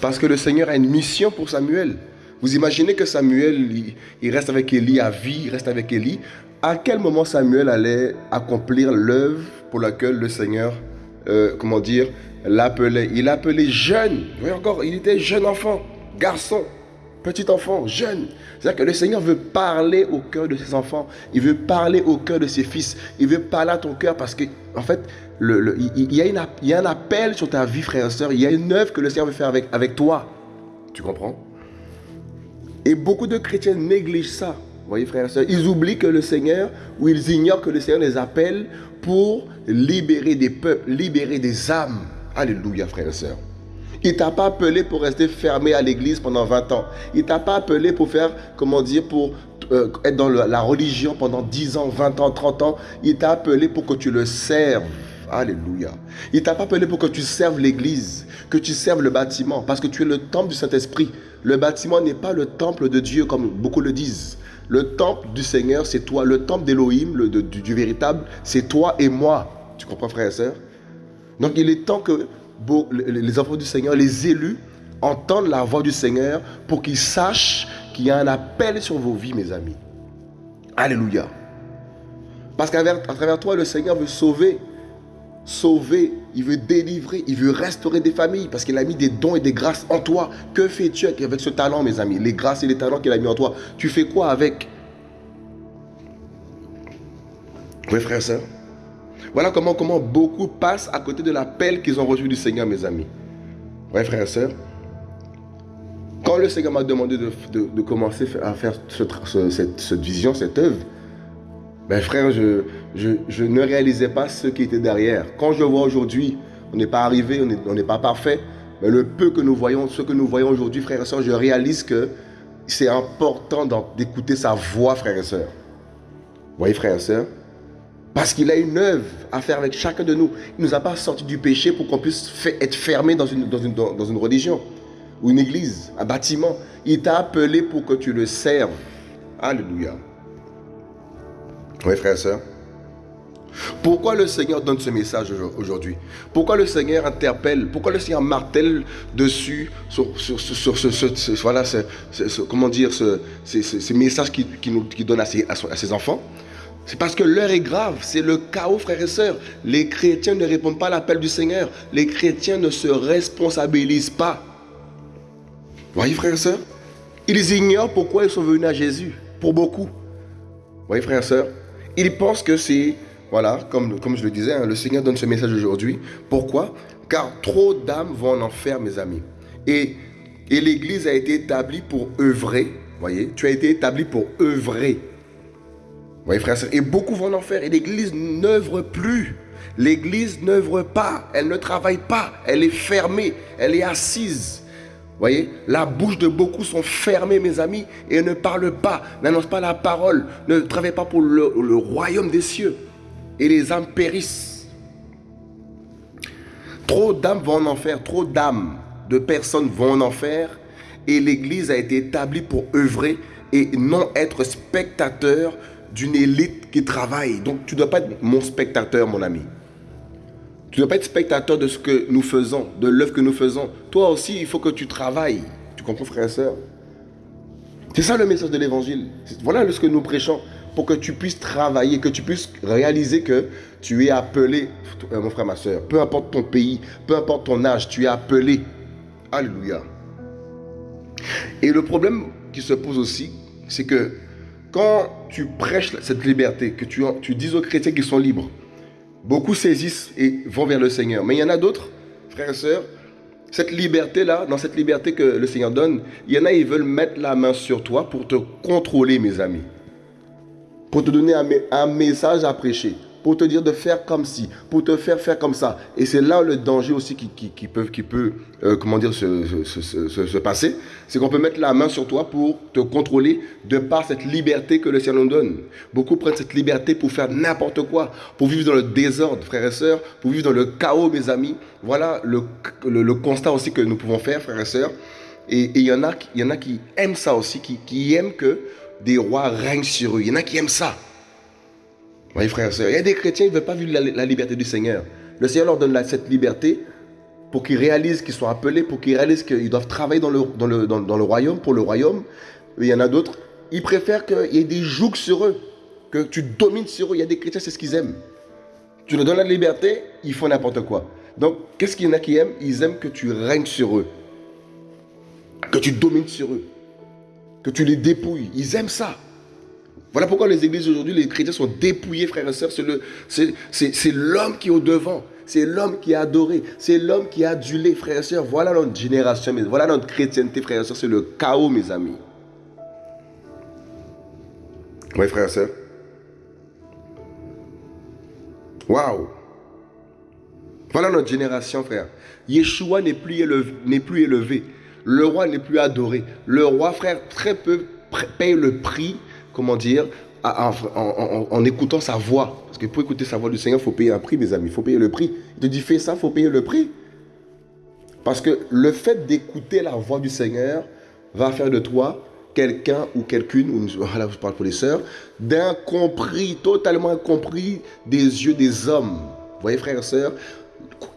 Parce que le Seigneur a une mission pour Samuel. Vous imaginez que Samuel, il, reste avec Élie à vie, il reste avec Élie. À quel moment Samuel allait accomplir l'œuvre pour laquelle le Seigneur, euh, comment dire, l'appelait? Il l'appelait jeune. Oui, encore, il était jeune enfant, garçon, petit enfant, jeune. C'est-à-dire que le Seigneur veut parler au cœur de ses enfants. Il veut parler au cœur de ses fils. Il veut parler à ton cœur parce que, en fait, il, y a un appel sur ta vie, frère et soeur. Il y a une œuvre que le Seigneur veut faire avec, toi. Tu comprends? Et beaucoup de chrétiens négligent ça. Voyez, frères et sœurs, ils oublient que le Seigneur, ou ils ignorent que le Seigneur les appelle pour libérer des peuples, libérer des âmes. Alléluia, frère et sœurs. Il t'a pas appelé pour rester fermé à l'église pendant 20 ans. Il t'a pas appelé pour faire, comment dire, pour euh, être dans la religion pendant 10 ans, 20 ans, 30 ans. Il t'a appelé pour que tu le serves. Alléluia. Il t'a pas appelé pour que tu serves l'église, que tu serves le bâtiment, parce que tu es le temple du Saint-Esprit. Le bâtiment n'est pas le temple de Dieu comme beaucoup le disent. Le temple du Seigneur, c'est toi. Le temple d'Élohim, du, du véritable, c'est toi et moi. Tu comprends, frère et sœur? Donc il est temps que les enfants du Seigneur, les élus, entendent la voix du Seigneur pour qu'ils sachent qu'il y a un appel sur vos vies, mes amis. Alléluia. Parce qu'à travers toi, le Seigneur veut sauver sauver, il veut délivrer, il veut restaurer des familles parce qu'il a mis des dons et des grâces en toi. Que fais-tu avec ce talent, mes amis? Les grâces et les talents qu'il a mis en toi, tu fais quoi avec? Oui, frère et soeur. Voilà comment, comment beaucoup passent à côté de l'appel qu'ils ont reçu du Seigneur, mes amis. Oui, frère et soeur. Quand le Seigneur m'a demandé de, commencer à faire cette, vision, cette œuvre, ben frère, je, je, ne réalisais pas ce qui était derrière. Quand je vois aujourd'hui, on n'est pas arrivé, on n'est pas parfait, mais le peu que nous voyons, ce que nous voyons aujourd'hui, frère et soeur, je réalise que c'est important d'écouter sa voix, frère et soeur. Vous voyez, frère et soeur? Parce qu'il a une œuvre à faire avec chacun de nous. Il ne nous a pas sorti du péché pour qu'on puisse être fermé dans une, dans une, dans une religion ou une église, un bâtiment. Il t'a appelé pour que tu le serves. Alléluia. Oui, frère et soeur. Pourquoi le Seigneur donne ce message aujourd'hui? Pourquoi le Seigneur interpelle? Pourquoi le Seigneur martèle dessus sur, ce, voilà, comment dire, ce, message qu'il qui donne à ses, à ses enfants? C'est parce que l'heure est grave, c'est le chaos, frères et sœurs. Les chrétiens ne répondent pas à l'appel du Seigneur. Les chrétiens ne se responsabilisent pas. Voyez, frères et sœurs? Ils ignorent pourquoi ils sont venus à Jésus, pour beaucoup. Voyez, frères et sœurs? Ils pensent que c'est, voilà, comme, je le disais, hein, le Seigneur donne ce message aujourd'hui. Pourquoi? Car trop d'âmes vont en enfer, mes amis. Et, et l'Église a été établie pour œuvrer. Voyez, tu as été établi pour œuvrer. Voyez, frères Et beaucoup vont en enfer. Et l'Église n'œuvre plus. L'Église n'œuvre pas. Elle ne travaille pas. Elle est fermée. Elle est assise voyez, la bouche de beaucoup sont fermées, mes amis, et ne parlent pas, n'annoncent pas la parole, ne travaillent pas pour le, royaume des cieux. Et les âmes périssent. Trop d'âmes vont en enfer, trop d'âmes de personnes vont en enfer, et l'Église a été établie pour œuvrer et non être spectateur d'une élite qui travaille. Donc tu ne dois pas être mon spectateur, mon ami. Tu ne dois pas être spectateur de ce que nous faisons, de l'œuvre que nous faisons. Toi aussi, il faut que tu travailles. Tu comprends, frère et soeur C'est ça le message de l'évangile. Voilà ce que nous prêchons. Pour que tu puisses travailler, que tu puisses réaliser que tu es appelé, euh, mon frère, ma soeur, peu importe ton pays, peu importe ton âge, tu es appelé. Alléluia. Et le problème qui se pose aussi, c'est que quand tu prêches cette liberté, que tu, tu dis aux chrétiens qu'ils sont libres, Beaucoup saisissent et vont vers le Seigneur. Mais il y en a d'autres, frères et sœurs, cette liberté-là, dans cette liberté que le Seigneur donne, il y en a, ils veulent mettre la main sur toi pour te contrôler, mes amis. Pour te donner un, message à prêcher pour te dire de faire comme si, pour te faire faire comme ça. Et c'est là le danger aussi qui, peut, euh, comment dire, se, se, passer. C'est qu'on peut mettre la main sur toi pour te contrôler de par cette liberté que le Seigneur nous donne. Beaucoup prennent cette liberté pour faire n'importe quoi, pour vivre dans le désordre, frères et sœurs, pour vivre dans le chaos, mes amis. Voilà le, le, constat aussi que nous pouvons faire, frères et sœurs. Et il y, en a, y en a qui aiment ça aussi, qui, qui aiment que des rois règnent sur eux. Il y en a qui aiment ça. Oui, frères et sœurs, il y a des chrétiens qui ne veulent pas vivre la, liberté du Seigneur. Le Seigneur leur donne cette liberté pour qu'ils réalisent qu'ils sont appelés, pour qu'ils réalisent qu'ils doivent travailler dans le, royaume, pour le royaume. il y en a d'autres, ils préfèrent qu'il y ait des jougs sur eux, que tu domines sur eux. Il y a des chrétiens, c'est ce qu'ils aiment. Tu leur donnes la liberté, ils font n'importe quoi. Donc, qu'est-ce qu'il y en a qui aiment? Ils aiment que tu règnes sur eux, que tu domines sur eux, que tu les dépouilles. Ils aiment ça. Voilà pourquoi les églises aujourd'hui, les chrétiens sont dépouillés, frères et sœurs. C'est l'homme qui est au devant. C'est l'homme qui est adoré. C'est l'homme qui est adulé, frères et sœurs. Voilà notre génération, voilà notre chrétienté, frères et sœurs. C'est le chaos, mes amis. Oui, frères et sœurs. Waouh! Voilà notre génération, frère. Yeshua n'est plus, élevé, plus élevé. Le roi n'est plus adoré. Le roi, frère, très peu paye le prix comment dire, en, écoutant sa voix. Parce que pour écouter sa voix du Seigneur, il faut payer un prix, mes amis. Il faut payer le prix. Il te dit, fais ça, il faut payer le prix. Parce que le fait d'écouter la voix du Seigneur va faire de toi quelqu'un ou quelqu'une, ou voilà, je parle pour les sœurs, d'incompris, totalement incompris des yeux des hommes. Vous voyez, frères et sœurs,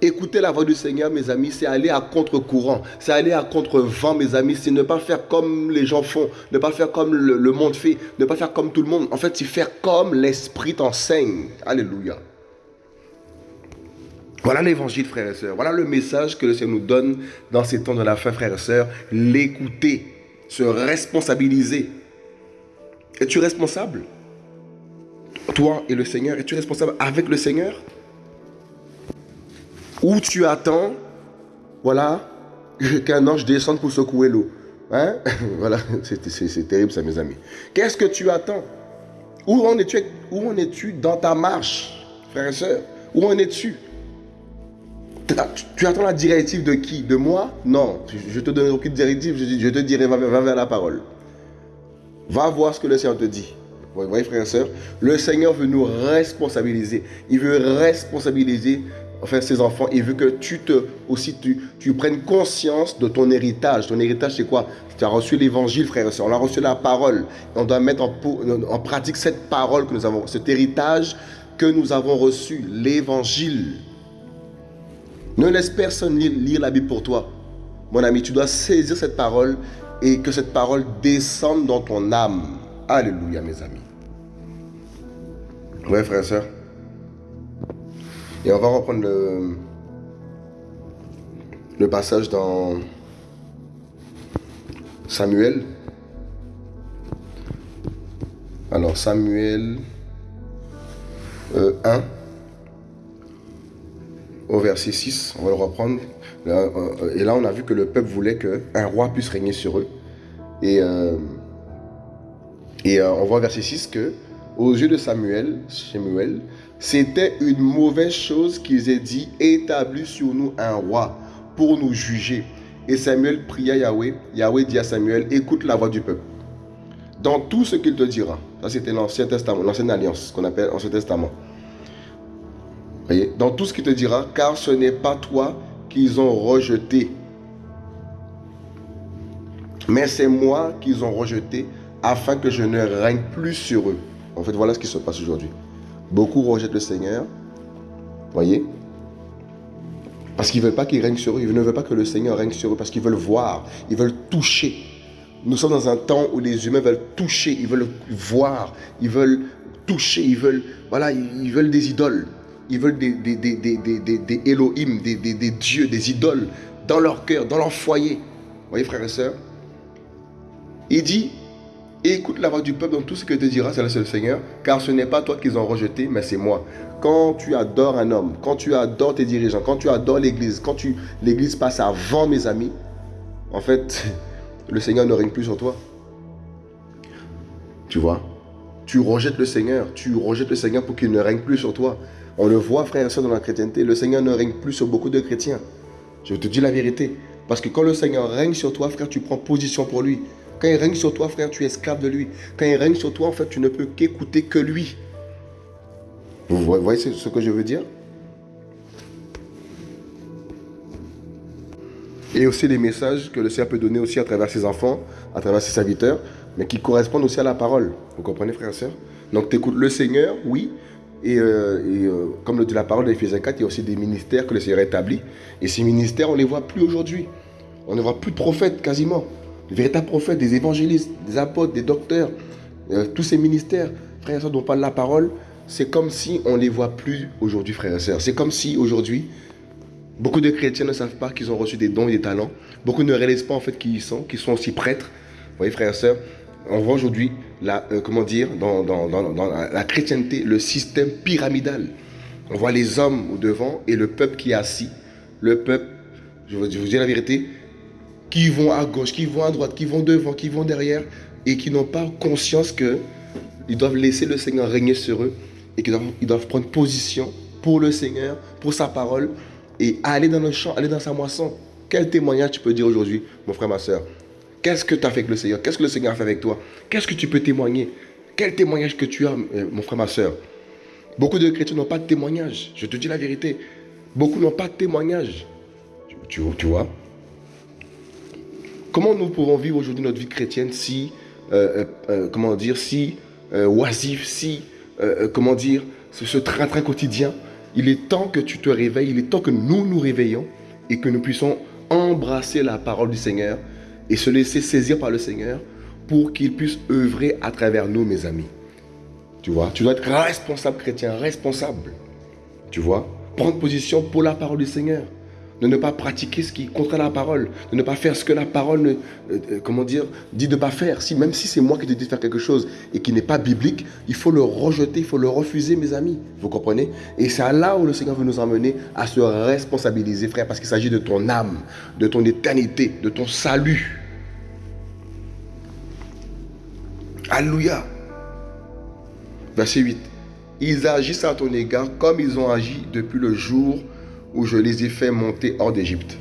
Écouter la voix du Seigneur, mes amis, c'est aller à contre-courant, c'est aller à contre-vent, mes amis, c'est ne pas faire comme les gens font, ne pas faire comme le, monde fait, ne pas faire comme tout le monde. En fait, c'est faire comme l'Esprit t'enseigne. Alléluia. Voilà l'évangile, frères et sœurs. Voilà le message que le Seigneur nous donne dans ces temps de la fin, frères et sœurs. L'écouter, se responsabiliser. Es-tu responsable? Toi et le Seigneur, es-tu responsable avec le Seigneur? Ou tu attends, voilà, qu'un ange descende pour secouer l'eau Hein? Voilà, c'est terrible ça, mes amis. Qu'est-ce que tu attends? Où en es-tu es dans ta marche, frères et sœurs? Où en es-tu? Tu attends la directive de qui? De moi? Non, je te donne aucune directive, je, te dirai va, vers la parole. Va voir ce que le Seigneur te dit. Vous voyez, frères et sœurs, le Seigneur veut nous responsabiliser. Il veut responsabiliser enfin, ses enfants. Il veut que tu te aussi tu, tu prennes conscience de ton héritage. Ton héritage, c'est quoi? Tu as reçu l'évangile, frères et sœurs. On a reçu la parole. On doit mettre en, en pratique cette parole que nous avons, cet héritage que nous avons reçu, l'évangile. Ne laisse personne lire la Bible pour toi. Mon ami, tu dois saisir cette parole et que cette parole descende dans ton âme. Alléluia, mes amis. Ouais, frère et soeur. Et on va reprendre le, passage dans Samuel. Alors, Samuel 1. Euh, au verset 6, on va le reprendre. Euh, et là, on a vu que le peuple voulait qu'un roi puisse régner sur eux. Et, euh, et on voit verset 6 que, aux yeux de Samuel, Samuel c'était une mauvaise chose qu'ils aient dit établis sur nous un roi pour nous juger. Et Samuel pria Yahweh. Yahweh dit à Samuel écoute la voix du peuple. Dans tout ce qu'il te dira. Ça, c'était l'Ancien Testament, l'Ancienne Alliance, qu'on appelle Ancien Testament. Voyez, dans tout ce qu'il te dira, car ce n'est pas toi qu'ils ont rejeté, mais c'est moi qu'ils ont rejeté afin que je ne règne plus sur eux. En fait, voilà ce qui se passe aujourd'hui. Beaucoup rejettent le Seigneur, voyez, parce qu'ils ne veulent pas qu'il règne sur eux, ils ne veulent pas que le Seigneur règne sur eux, parce qu'ils veulent voir, ils veulent toucher. Nous sommes dans un temps où les humains veulent toucher, ils veulent voir, ils veulent toucher, ils veulent, voilà, ils veulent des idoles. Ils veulent des, des, des, des Elohim, des, dieux, des idoles dans leur cœur, dans leur foyer. Vous voyez, frères et sœurs Il dit Écoute la voix du peuple dans tout ce que te dira, c'est le Seigneur, car ce n'est pas toi qu'ils ont rejeté, mais c'est moi. Quand tu adores un homme, quand tu adores tes dirigeants, quand tu adores l'Église, quand tu l'Église passe avant mes amis, en fait, le Seigneur ne règne plus sur toi. Tu vois? Tu rejettes le Seigneur, tu rejettes le Seigneur pour qu'il ne règne plus sur toi. On le voit, frère et soeur, dans la chrétienté, le Seigneur ne règne plus sur beaucoup de chrétiens. Je te dis la vérité. Parce que quand le Seigneur règne sur toi, frère, tu prends position pour lui. Quand il règne sur toi, frère, tu es esclave de lui. Quand il règne sur toi, en fait, tu ne peux qu'écouter que lui. Vous voyez ce que je veux dire? Et aussi les messages que le Seigneur peut donner aussi à travers ses enfants, à travers ses serviteurs, mais qui correspondent aussi à la parole. Vous comprenez, frère et soeur Donc, tu écoutes le Seigneur, oui, et, euh, euh, comme le dit la parole d'Éphésiens 4, il y a aussi des ministères que le Seigneur établit. Et ces ministères, on ne les voit plus aujourd'hui. On ne voit plus de prophètes quasiment. De véritables prophètes, des évangélistes, des apôtres, des docteurs. Euh, tous ces ministères, frères et sœurs, dont parle la parole, c'est comme si on ne les voit plus aujourd'hui, frères et sœurs. C'est comme si aujourd'hui, beaucoup de chrétiens ne savent pas qu'ils ont reçu des dons et des talents. Beaucoup ne réalisent pas en fait qui ils sont, qu'ils sont aussi prêtres. Vous voyez, frères et sœurs, on voit aujourd'hui, euh, comment dire, dans, la chrétienté, le système pyramidal. On voit les hommes au devant et le peuple qui est assis. Le peuple, je vous, dis la vérité, qui vont à gauche, qui vont à droite, qui vont devant, qui vont derrière et qui n'ont pas conscience que ils doivent laisser le Seigneur régner sur eux et qu'ils doivent, prendre position pour le Seigneur, pour sa parole et aller dans le champ, aller dans sa moisson. Quel témoignage tu peux dire aujourd'hui, mon frère, ma soeur? Qu'est-ce que tu as fait avec le Seigneur? Qu'est-ce que le Seigneur a fait avec toi? Qu'est-ce que tu peux témoigner? Quel témoignage que tu as, euh, mon frère, ma soeur? Beaucoup de chrétiens n'ont pas de témoignage. Je te dis la vérité. Beaucoup n'ont pas de témoignage. Tu, vois? Comment nous pouvons vivre aujourd'hui notre vie chrétienne si, euh, euh, comment dire, si oisif, si, comment dire, ce train-train quotidien? Il est temps que tu te réveilles, il est temps que nous nous réveillons et que nous puissions embrasser la parole du Seigneur et se laisser saisir par le Seigneur pour qu'il puisse œuvrer à travers nous, mes amis. Tu vois, tu dois être responsable chrétien, responsable. Tu vois, prendre position pour la parole du Seigneur de ne pas pratiquer ce qui est la parole, de ne pas faire ce que la parole, euh, euh, comment dire, dit de ne pas faire. Si, même si c'est moi qui te dis de faire quelque chose et qui n'est pas biblique, il faut le rejeter, il faut le refuser, mes amis. Vous comprenez? Et c'est là où le Seigneur veut nous emmener à se responsabiliser, frère, parce qu'il s'agit de ton âme, de ton éternité, de ton salut. Alléluia. Verset 8. Ils agissent à ton égard comme ils ont agi depuis le jour où je les ai fait monter hors d'Égypte.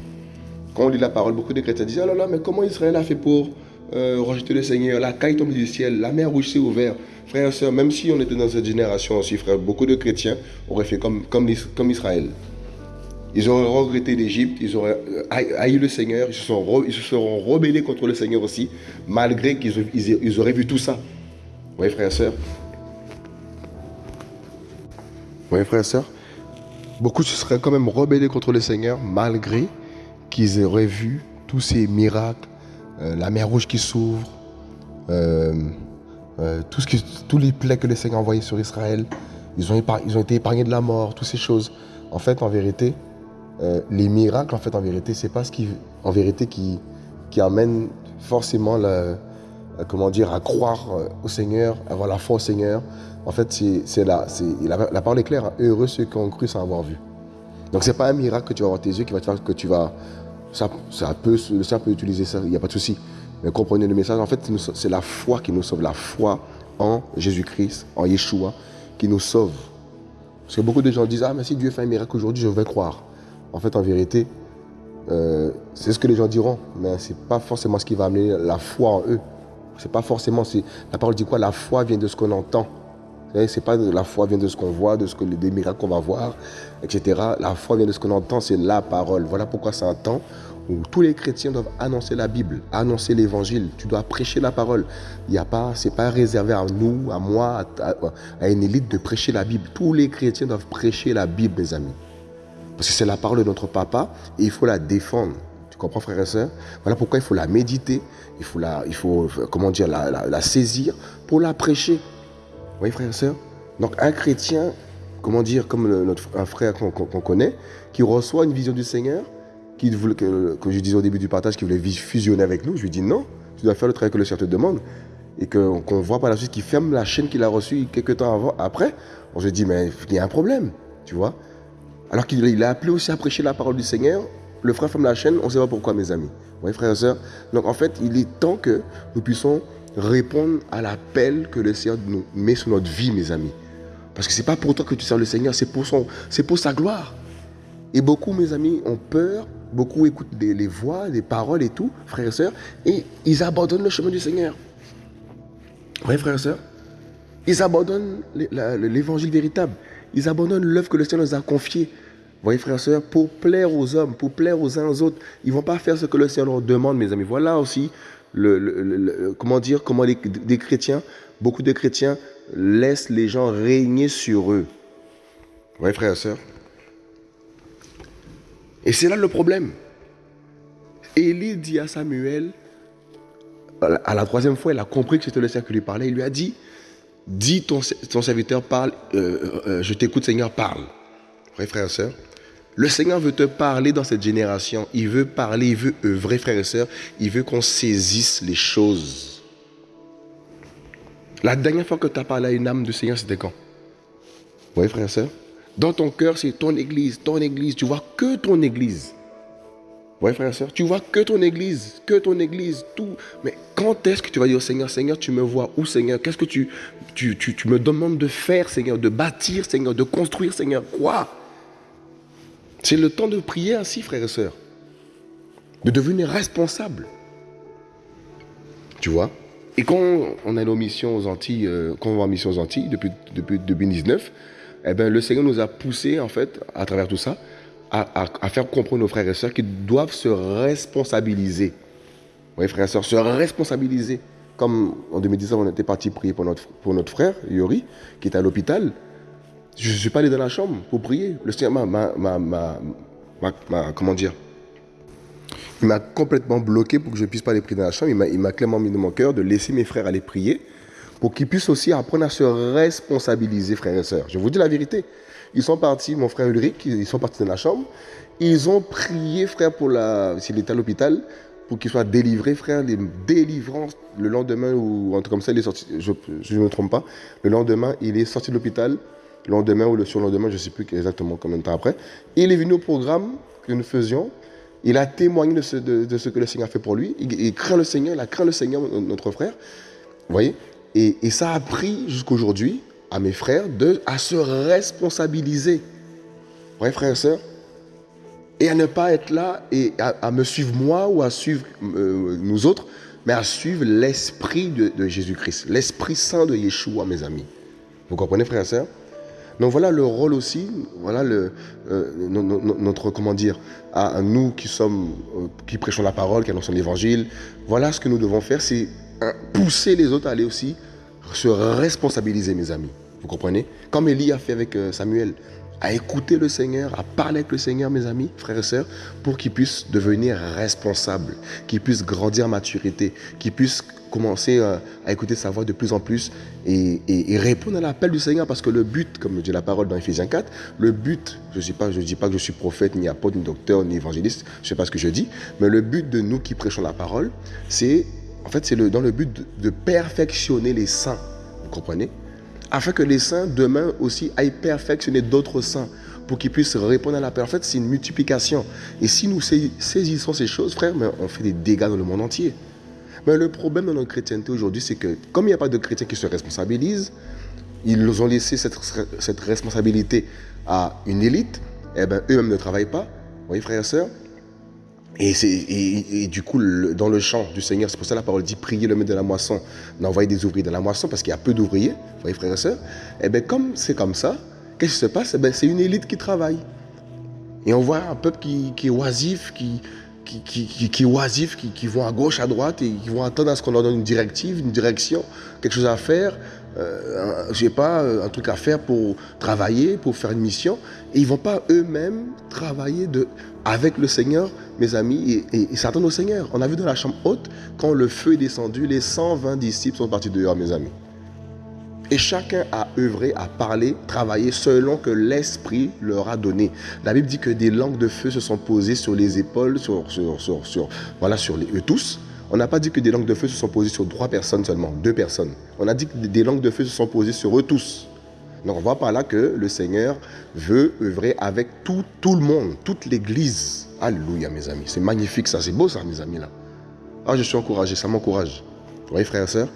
Quand on lit la parole, beaucoup de chrétiens disent, oh là là, mais comment Israël a fait pour euh, rejeter le Seigneur? La caille tombe du ciel, la mer rouge s'est ouverte. Frères et sœurs, même si on était dans cette génération aussi, frère, beaucoup de chrétiens auraient fait comme, Israël. Ils auraient regretté l'Égypte, ils auraient euh, haï le Seigneur, ils se, seront rebellés contre le Seigneur aussi, malgré qu'ils ils, auraient vu tout ça. Vous voyez, frères et sœurs? Vous voyez, frères et sœurs? Beaucoup se seraient quand même rebellés contre le Seigneur malgré qu'ils auraient vu tous ces miracles, euh, la mer rouge qui s'ouvre, euh, euh, tous les plaies que le Seigneur a envoyés sur Israël. Ils ont, été épargnés de la mort, toutes ces choses. En fait, en vérité, les miracles, en fait, en vérité, c'est pas ce qui, en vérité, qui amène forcément la, comment dire, à croire au Seigneur, avoir la foi au Seigneur. En fait, c'est la, la, parole est claire. Hein. Heureux ceux qui ont cru sans avoir vu. Donc, ce n'est pas un miracle que tu vas avoir tes yeux qui va te faire que tu vas. Ça, ça peut, le peut utiliser ça, il n'y a pas de souci. Mais comprenez le message. En fait, c'est la foi qui nous sauve. La foi en Jésus-Christ, en Yeshua, qui nous sauve. Parce que beaucoup de gens disent Ah, mais si Dieu fait un miracle aujourd'hui, je vais croire. En fait, en vérité, euh, c'est ce que les gens diront, mais ce n'est pas forcément ce qui va amener la foi en eux. C'est pas forcément. La parole dit quoi? La foi vient de ce qu'on entend. C'est pas la foi vient de ce qu'on voit, de ce que des miracles qu'on va voir, etc. La foi vient de ce qu'on entend, c'est la parole. Voilà pourquoi c'est un temps où tous les chrétiens doivent annoncer la Bible, annoncer l'évangile. Tu dois prêcher la parole. Il y a pas, c'est pas réservé à nous, à moi, à, une élite de prêcher la Bible. Tous les chrétiens doivent prêcher la Bible, mes amis. Parce que c'est la parole de notre papa et il faut la défendre. Comprends, frère et soeur Voilà pourquoi il faut la méditer, il faut la, il faut, comment dire, la saisir pour la prêcher voyez, frères et sœurs Donc, un chrétien, comment dire, comme notre, un frère qu'on connaît, qui reçoit une vision du Seigneur, qui que, je disais au début du partage, qui voulait fusionner avec nous, je lui dis non, tu dois faire le travail que le Seigneur te demande. Et qu'on voit par la suite qu'il ferme la chaîne qu'il a reçue quelques temps avant, après, on se dit, mais il y a un problème, tu vois. Alors qu'il a appelé aussi à prêcher la parole du Seigneur, le frère ferme la chaîne, on ne sait pas pourquoi, mes amis. Vous voyez, frères et sœurs? Donc, en fait, il est temps que nous puissions répondre à l'appel que le Seigneur nous met sur notre vie, mes amis. Parce que ce n'est pas pour toi que tu sers le Seigneur, c'est pour, pour sa gloire. Et beaucoup, mes amis, ont peur, beaucoup écoutent les, voix, les paroles et tout, frères et sœurs, et ils abandonnent le chemin du Seigneur. Oui, frères et sœurs? Ils abandonnent l'évangile véritable. Ils abandonnent l'œuvre que le Seigneur nous a confiée. Voyez, frères et sœurs, pour plaire aux hommes, pour plaire aux uns aux autres, ils ne vont pas faire ce que le Seigneur leur demande, mes amis. Voilà aussi comment dire, comment des chrétiens, beaucoup de chrétiens laissent les gens régner sur eux. Vous voyez, frères et sœurs Et c'est là le problème. Élie dit à Samuel, à la troisième fois, il a compris que c'était le Seigneur qui lui parlait. Il lui a dit, dis ton, serviteur parle, euh, euh, euh, je t'écoute Seigneur, parle. Voyez, frères et sœurs le Seigneur veut te parler dans cette génération. Il veut parler, il veut œuvrer, frères et sœurs. Il veut qu'on saisisse les choses. La dernière fois que tu as parlé à une âme du Seigneur, c'était quand? Vous voyez, frères et sœurs Dans ton cœur, c'est ton église, ton église. Tu vois que ton église. Vous voyez, frères et sœurs Tu vois que ton église, que ton église, tout. Mais quand est-ce que tu vas dire au Seigneur, Seigneur, tu me vois où, Seigneur? Qu'est-ce que tu, tu, tu, tu me demandes de faire, Seigneur De bâtir, Seigneur De construire, Seigneur? Quoi? C'est le temps de prier ainsi, frères et sœurs. De devenir responsable. Tu vois? Et quand on a nos missions aux Antilles, euh, quand on va en mission aux Antilles depuis, depuis 2019, eh ben, le Seigneur nous a poussé, en fait, à travers tout ça, à, faire comprendre nos frères et sœurs qu'ils doivent se responsabiliser. Oui, frères et sœurs, se responsabiliser. Comme en 2019, on était parti prier pour notre, pour notre frère, Yori, qui est à l'hôpital. Je ne suis pas allé dans la chambre pour prier. Le Seigneur m'a, comment dire, il m'a complètement bloqué pour que je ne puisse pas aller prier dans la chambre. Il m'a clairement mis dans mon cœur de laisser mes frères aller prier pour qu'ils puissent aussi apprendre à se responsabiliser, frères et sœurs. Je vous dis la vérité. Ils sont partis, mon frère Ulrich, ils sont partis de la chambre. Ils ont prié, frère, pour la, s'il était à l'hôpital, pour qu'il soit délivré, frère, les délivrances le lendemain ou un truc comme ça, il est sorti, je ne me trompe pas, le lendemain, il est sorti de l'hôpital, lendemain ou le surlendemain, je ne sais plus exactement combien de temps après. Il est venu au programme que nous faisions, il a témoigné de ce, que le Seigneur a fait pour lui, il, craint le Seigneur, il a craint le Seigneur, notre frère, vous voyez, et, et ça a pris jusqu'aujourd'hui à mes frères de, à se responsabiliser, vous voyez frères et sœurs, et à ne pas être là et à, me suivre moi ou à suivre euh, nous autres, mais à suivre l'esprit de, Jésus-Christ, l'esprit saint de Yeshua, mes amis. Vous comprenez, frères et sœurs? Donc voilà le rôle aussi, voilà euh, notre, comment dire, à, nous qui sommes, euh, qui prêchons la parole, qui annoncent l'évangile, voilà ce que nous devons faire, c'est pousser les autres à aller aussi se responsabiliser, mes amis. Vous comprenez? Comme Élie a fait avec Samuel à écouter le Seigneur, à parler avec le Seigneur, mes amis, frères et sœurs, pour qu'ils puissent devenir responsables, qu'ils puissent grandir en maturité, qu'ils puissent commencer euh, à, écouter sa voix de plus en plus et, répondre à l'appel du Seigneur parce que le but, comme dit la parole dans Ephésiens 4, le but, je ne dis, pas, que je suis prophète, ni apôtre, ni docteur, ni évangéliste, je ne sais pas ce que je dis, mais le but de nous qui prêchons la parole, c'est en fait c'est dans le but de, perfectionner les saints, vous comprenez? Afin que les saints demain aussi aillent perfectionner d'autres saints pour qu'ils puissent répondre à la paix. En fait, c'est une multiplication. Et si nous saisissons ces choses, frère, on fait des dégâts dans le monde entier. Mais le problème dans notre chrétienté aujourd'hui, c'est que comme il n'y a pas de chrétiens qui se responsabilisent, ils ont laissé cette, cette responsabilité à une élite, et eh ben, eux-mêmes ne travaillent pas. Vous voyez, frères et sœurs? Et, du coup, dans le champ du Seigneur, c'est pour ça que la parole dit prier le maître de la moisson, d'envoyer des ouvriers dans la moisson, parce qu'il y a peu d'ouvriers, vous voyez, frères et sœurs? Et eh bien, comme c'est comme ça, qu'est-ce qui se passe? Eh ben, C'est une élite qui travaille. Et on voit un peuple qui, est oisif, qui, qui, qui, qui, oisif, qui, vont à gauche, à droite, et qui vont attendre à ce qu'on leur donne une directive, une direction, quelque chose à faire, euh, j'ai pas euh, un truc à faire pour travailler, pour faire une mission, et ils vont pas eux-mêmes travailler de, avec le Seigneur, mes amis, et, et, s'attendre au Seigneur. On a vu dans la chambre haute, quand le feu est descendu, les 120 disciples sont partis dehors, mes amis. Et chacun a œuvré, a parlé, travaillé selon que l'Esprit leur a donné. La Bible dit que des langues de feu se sont posées sur les épaules, sur, sur, sur, sur voilà, sur eux tous. On n'a pas dit que des langues de feu se sont posées sur trois personnes seulement, deux personnes. On a dit que des langues de feu se sont posées sur eux tous. Donc on voit par là que le Seigneur veut œuvrer avec tout, tout le monde, toute l'Église. Alléluia mes amis. C'est magnifique ça, c'est beau ça mes amis là. Ah je suis encouragé, ça m'encourage. Vous voyez frères et sœurs?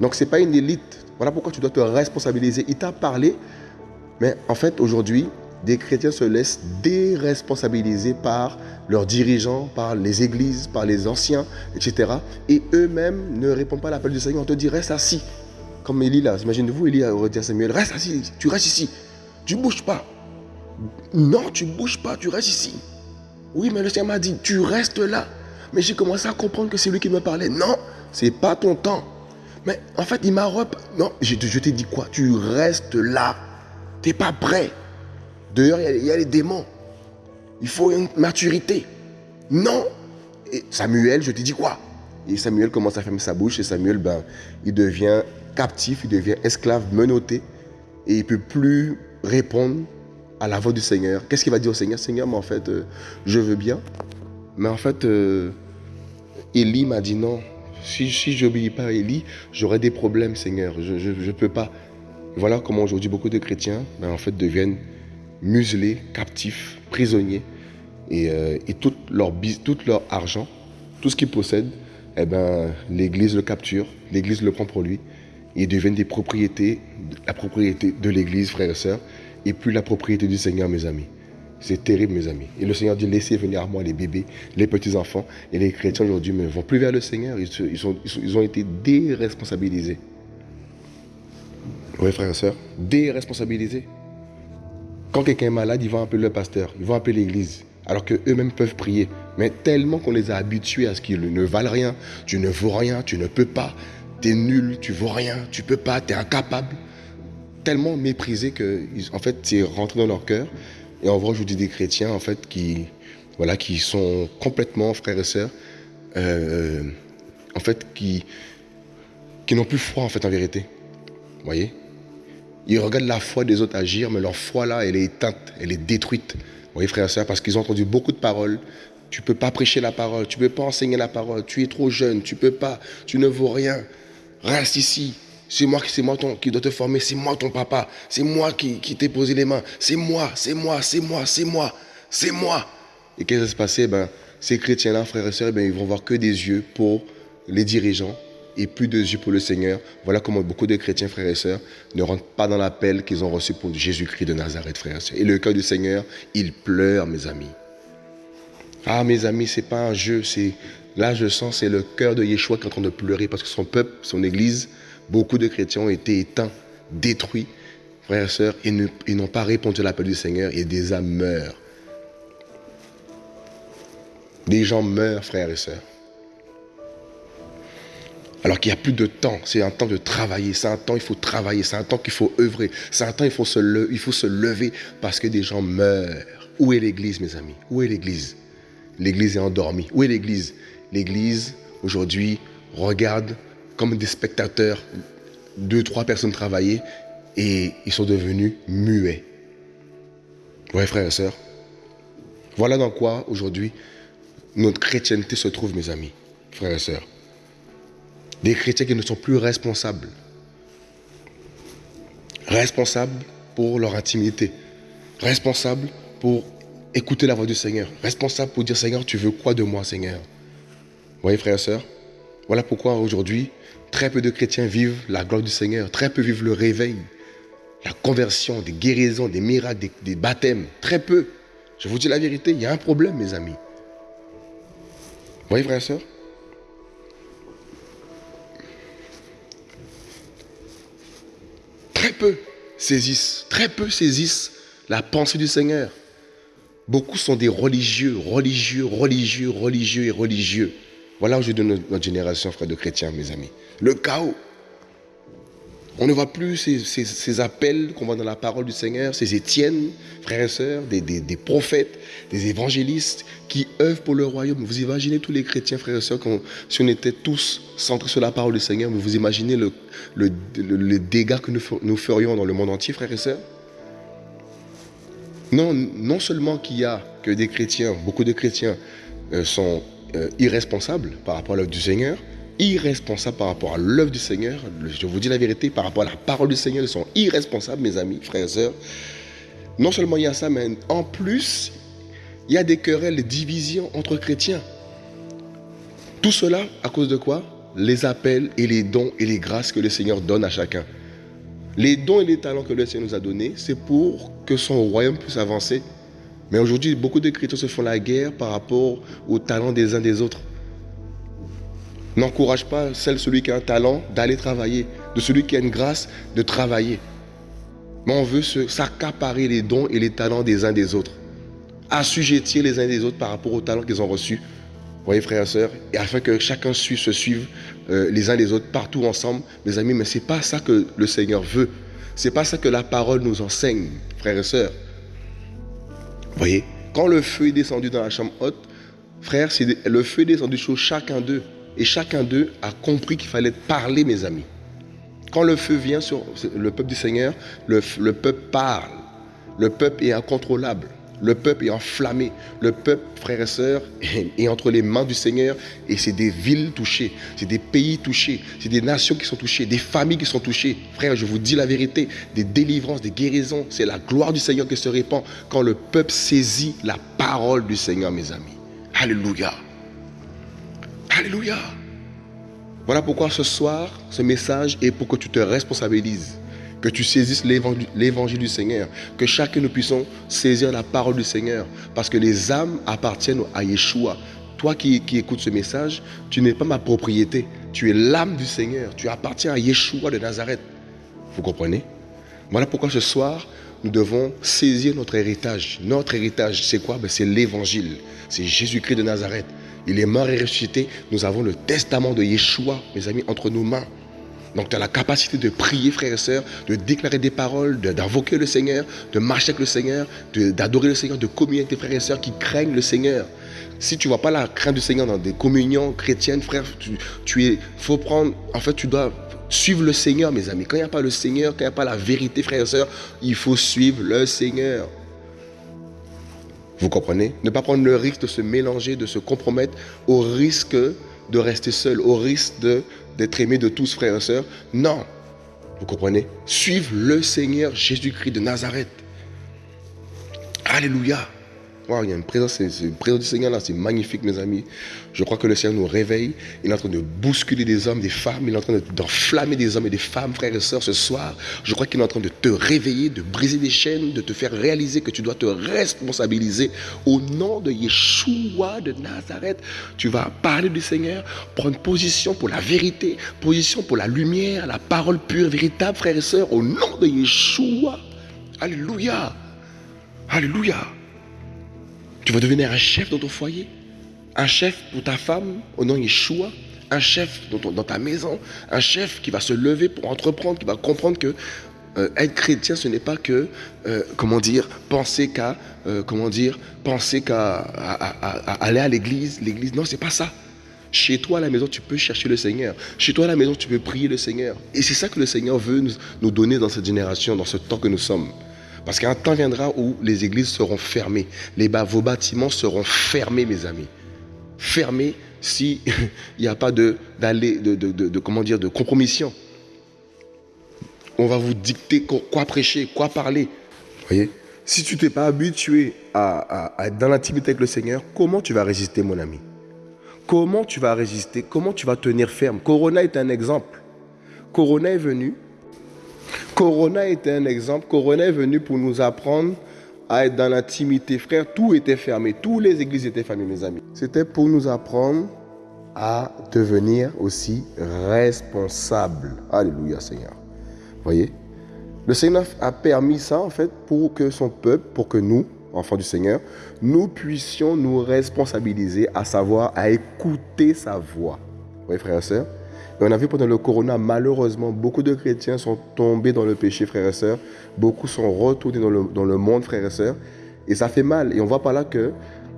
Donc ce n'est pas une élite. Voilà pourquoi tu dois te responsabiliser. Il t'a parlé, mais en fait aujourd'hui, des chrétiens se laissent déresponsabiliser par leurs dirigeants, par les églises, par les anciens, etc. Et eux-mêmes ne répondent pas à l'appel du Seigneur. On te dit, reste assis. Comme Élie là, imaginez-vous, Élie a dit à Samuel, reste assis, tu restes ici. Tu ne bouges pas. Non, tu ne bouges pas, tu restes ici. Oui, mais le Seigneur m'a dit, tu restes là. Mais j'ai commencé à comprendre que c'est lui qui me parlait. Non, c'est pas ton temps. Mais en fait, il m'a rep... Non, je, je t'ai dit quoi? Tu restes là. Tu n'es pas prêt. Dehors, il y, a les démons. Il faut une maturité. Non. Et Samuel, je te dis quoi? Et Samuel commence à fermer sa bouche et Samuel, ben, il devient captif, il devient esclave, menotté. Et il peut plus répondre à la voix du Seigneur. Qu'est-ce qu'il va dire au Seigneur? Seigneur, mais en fait, euh, je veux bien. Mais en fait, euh, Élie m'a dit non. Si, si je n'obéis pas à Élie, j'aurai des problèmes, Seigneur. Je ne peux pas. Voilà comment aujourd'hui beaucoup de chrétiens ben, en fait, deviennent muselés, captifs, prisonniers. Et, euh, tout, leur, tout leur argent, tout ce qu'ils possèdent, eh ben, l'Église le capture, l'Église le prend pour lui. Ils deviennent des propriétés, la propriété de l'Église, frères et sœurs, et plus la propriété du Seigneur, mes amis. C'est terrible, mes amis. Et le Seigneur dit, laissez venir à moi les bébés, les petits-enfants. Et les chrétiens aujourd'hui ne vont plus vers le Seigneur. Ils, ont été déresponsabilisés. Oui, frères et sœurs, déresponsabilisés. Quand quelqu'un est malade, ils vont appeler le pasteur, ils vont appeler l'église, alors qu'eux-mêmes peuvent prier. Mais tellement qu'on les a habitués à ce qu'ils ne valent rien, tu ne vaux rien, tu ne peux pas, tu es nul, tu vaux rien, tu peux pas, tu es incapable. Tellement méprisés que, en fait, c'est rentré dans leur cœur. Et on voit aujourd'hui des chrétiens, en fait, qui, voilà, qui sont complètement frères et sœurs, euh, en fait, qui, n'ont plus foi, en fait, en vérité. Vous voyez? Ils regardent la foi des autres agir, mais leur foi là, elle est éteinte, elle est détruite. Vous voyez, frères et sœurs, parce qu'ils ont entendu beaucoup de paroles. Tu ne peux pas prêcher la parole, tu ne peux pas enseigner la parole, tu es trop jeune, tu ne peux pas, tu ne vaux rien. Reste ici. C'est moi, qui dois te former, c'est moi ton papa, c'est moi qui, qui t'ai posé les mains, c'est moi, c'est moi, c'est moi, c'est moi, c'est moi. Et qu'est-ce qui va se passer? Ben, Ces chrétiens-là, frères et sœurs, ben, ils vont voir que des yeux pour les dirigeants et plus de yeux pour le Seigneur. Voilà comment beaucoup de chrétiens, frères et sœurs, ne rentrent pas dans l'appel qu'ils ont reçu pour Jésus-Christ de Nazareth, frères et sœurs. Et le cœur du Seigneur, il pleure, mes amis. Ah, mes amis, c'est pas un jeu, c'est là je sens c'est le cœur de Yeshua qui est en train de pleurer parce que son peuple, son Église, beaucoup de chrétiens ont été éteints, détruits, frères et sœurs, ils n'ont pas répondu à l'appel du Seigneur et des âmes meurent. Des gens meurent, frères et sœurs. Alors qu'il n'y a plus de temps, c'est un temps de travailler, c'est un temps il faut travailler, c'est un temps qu'il faut œuvrer, c'est un temps il faut, se il faut se lever parce que des gens meurent. Où est l'Église, mes amis? Où est l'Église? L'Église est endormie. Où est l'Église? L'Église, aujourd'hui, regarde comme des spectateurs deux, trois personnes travailler et ils sont devenus muets. Oui, frères et sœurs. Voilà dans quoi, aujourd'hui, notre chrétienté se trouve, mes amis, frères et sœurs. Des chrétiens qui ne sont plus responsables. Responsables pour leur intimité. Responsables pour écouter la voix du Seigneur. Responsables pour dire Seigneur, tu veux quoi de moi, Seigneur? Vous voyez, frères et sœurs Voilà pourquoi aujourd'hui, très peu de chrétiens vivent la gloire du Seigneur. Très peu vivent le réveil, la conversion, des guérisons, des miracles, des, baptêmes. Très peu. Je vous dis la vérité, il y a un problème, mes amis. Vous voyez, frères et sœurs? Très peu saisissent, très peu saisissent la pensée du Seigneur. Beaucoup sont des religieux, religieux, religieux, religieux et religieux. Voilà aujourd'hui notre génération, frères de chrétiens, mes amis. Le chaos. On ne voit plus ces, appels qu'on voit dans la parole du Seigneur, ces Étienne, frères et sœurs, des, prophètes, des évangélistes qui œuvrent pour le royaume. Vous imaginez tous les chrétiens, frères et sœurs, si on était tous centrés sur la parole du Seigneur, vous imaginez le, le, dégât que nous, ferions dans le monde entier, frères et sœurs? Non, non seulement qu'il y a que des chrétiens, beaucoup de chrétiens euh, sont euh, irresponsables par rapport à l'œuvre du Seigneur, irresponsables par rapport à l'œuvre du Seigneur. Je vous dis la vérité, par rapport à la parole du Seigneur, ils sont irresponsables, mes amis, frères et sœurs. Non seulement il y a ça, mais en plus, il y a des querelles, des divisions entre chrétiens. Tout cela à cause de quoi? Les appels et les dons et les grâces que le Seigneur donne à chacun. Les dons et les talents que le Seigneur nous a donnés, c'est pour que son royaume puisse avancer. Mais aujourd'hui, beaucoup de chrétiens se font la guerre par rapport aux talents des uns des autres n'encourage pas celui qui a un talent d'aller travailler, de celui qui a une grâce de travailler. Mais on veut s'accaparer les dons et les talents des uns des autres. Assujettir les uns des autres par rapport aux talents qu'ils ont reçus. Voyez, frères et sœurs, afin que chacun suive, se suive euh, les uns les autres partout ensemble, mes amis, mais ce n'est pas ça que le Seigneur veut. Ce n'est pas ça que la parole nous enseigne, frères et sœurs. Voyez, quand le feu est descendu dans la chambre haute, frère, le feu est descendu sur chacun d'eux. Et chacun d'eux a compris qu'il fallait parler, mes amis. Quand le feu vient sur le peuple du Seigneur, le, peuple parle. Le peuple est incontrôlable. Le peuple est enflammé. Le peuple, frères et sœurs, est entre les mains du Seigneur. Et c'est des villes touchées. C'est des pays touchés. C'est des nations qui sont touchées. Des familles qui sont touchées. Frère, je vous dis la vérité. Des délivrances, des guérisons. C'est la gloire du Seigneur qui se répand quand le peuple saisit la parole du Seigneur, mes amis. Alléluia. Alléluia. Voilà pourquoi ce soir, ce message est pour que tu te responsabilises, que tu saisisses l'évangile du Seigneur, que chacun nous puissions saisir la parole du Seigneur, parce que les âmes appartiennent à Yeshua. Toi qui, écoutes ce message, tu n'es pas ma propriété, tu es l'âme du Seigneur, tu appartiens à Yeshua de Nazareth. Vous comprenez? Voilà pourquoi ce soir, nous devons saisir notre héritage. Notre héritage, c'est quoi? Ben, C'est l'évangile. C'est Jésus-Christ de Nazareth. Il est mort et ressuscité. Nous avons le testament de Yeshua, mes amis, entre nos mains. Donc tu as la capacité de prier, frères et sœurs, de déclarer des paroles, d'invoquer le Seigneur, de marcher avec le Seigneur, d'adorer le Seigneur, de communier avec tes frères et sœurs qui craignent le Seigneur. Si tu ne vois pas la crainte du Seigneur dans des communions chrétiennes, frère, tu, es, faut prendre, en fait, tu dois Suivre le Seigneur, mes amis. Quand il n'y a pas le Seigneur, quand il n'y a pas la vérité, frères et sœurs, il faut suivre le Seigneur. Vous comprenez? Ne pas prendre le risque de se mélanger, de se compromettre au risque de rester seul, au risque d'être aimé de tous, frères et sœurs. Non. Vous comprenez? Suivre le Seigneur Jésus-Christ de Nazareth. Alléluia il y a une présence, une présence du Seigneur là, c'est magnifique, mes amis. Je crois que le Seigneur nous réveille. Il est en train de bousculer des hommes, des femmes. Il est en train d'enflammer des hommes et des femmes, frères et sœurs, ce soir. Je crois qu'il est en train de te réveiller, de briser des chaînes, de te faire réaliser que tu dois te responsabiliser au nom de Yeshua de Nazareth. Tu vas parler du Seigneur, prendre position pour la vérité, position pour la lumière, la parole pure, véritable, frères et sœurs, au nom de Yeshua. Alléluia. Alléluia. Tu vas devenir un chef dans ton foyer, un chef pour ta femme au nom Yeshua, un chef dans, ta maison, un chef qui va se lever pour entreprendre, qui va comprendre que euh, être chrétien, ce n'est pas que, euh, comment dire, penser qu'à, euh, comment dire, penser qu'à aller à l'église. L'église, non, c'est pas ça. Chez toi à la maison, tu peux chercher le Seigneur. Chez toi à la maison, tu peux prier le Seigneur. Et c'est ça que le Seigneur veut nous donner dans cette génération, dans ce temps que nous sommes. Parce qu'un temps viendra où les églises seront fermées. Les vos bâtiments seront fermés, mes amis. Fermés s'il n'y a pas de, de, de, comment dire, de compromission. On va vous dicter quoi prêcher, quoi parler. Voyez? Si tu t'es pas habitué à, à être dans l'intimité avec le Seigneur, comment tu vas résister, mon ami? Comment tu vas résister? Comment tu vas tenir ferme? Corona est un exemple. Corona est venu Corona était un exemple. Corona est venu pour nous apprendre à être dans l'intimité. Frère, tout était fermé. Toutes les églises étaient fermées, mes amis. C'était pour nous apprendre à devenir aussi responsables. Alléluia, Seigneur. Voyez? Le Seigneur a permis ça, en fait, pour que son peuple, pour que nous, enfants du Seigneur, nous puissions nous responsabiliser, à savoir à écouter sa voix. Vous voyez, frères et sœurs? On a vu pendant le corona, malheureusement, beaucoup de chrétiens sont tombés dans le péché, frères et sœurs. Beaucoup sont retournés dans le, monde, frères et sœurs. Et ça fait mal. Et on voit par là que,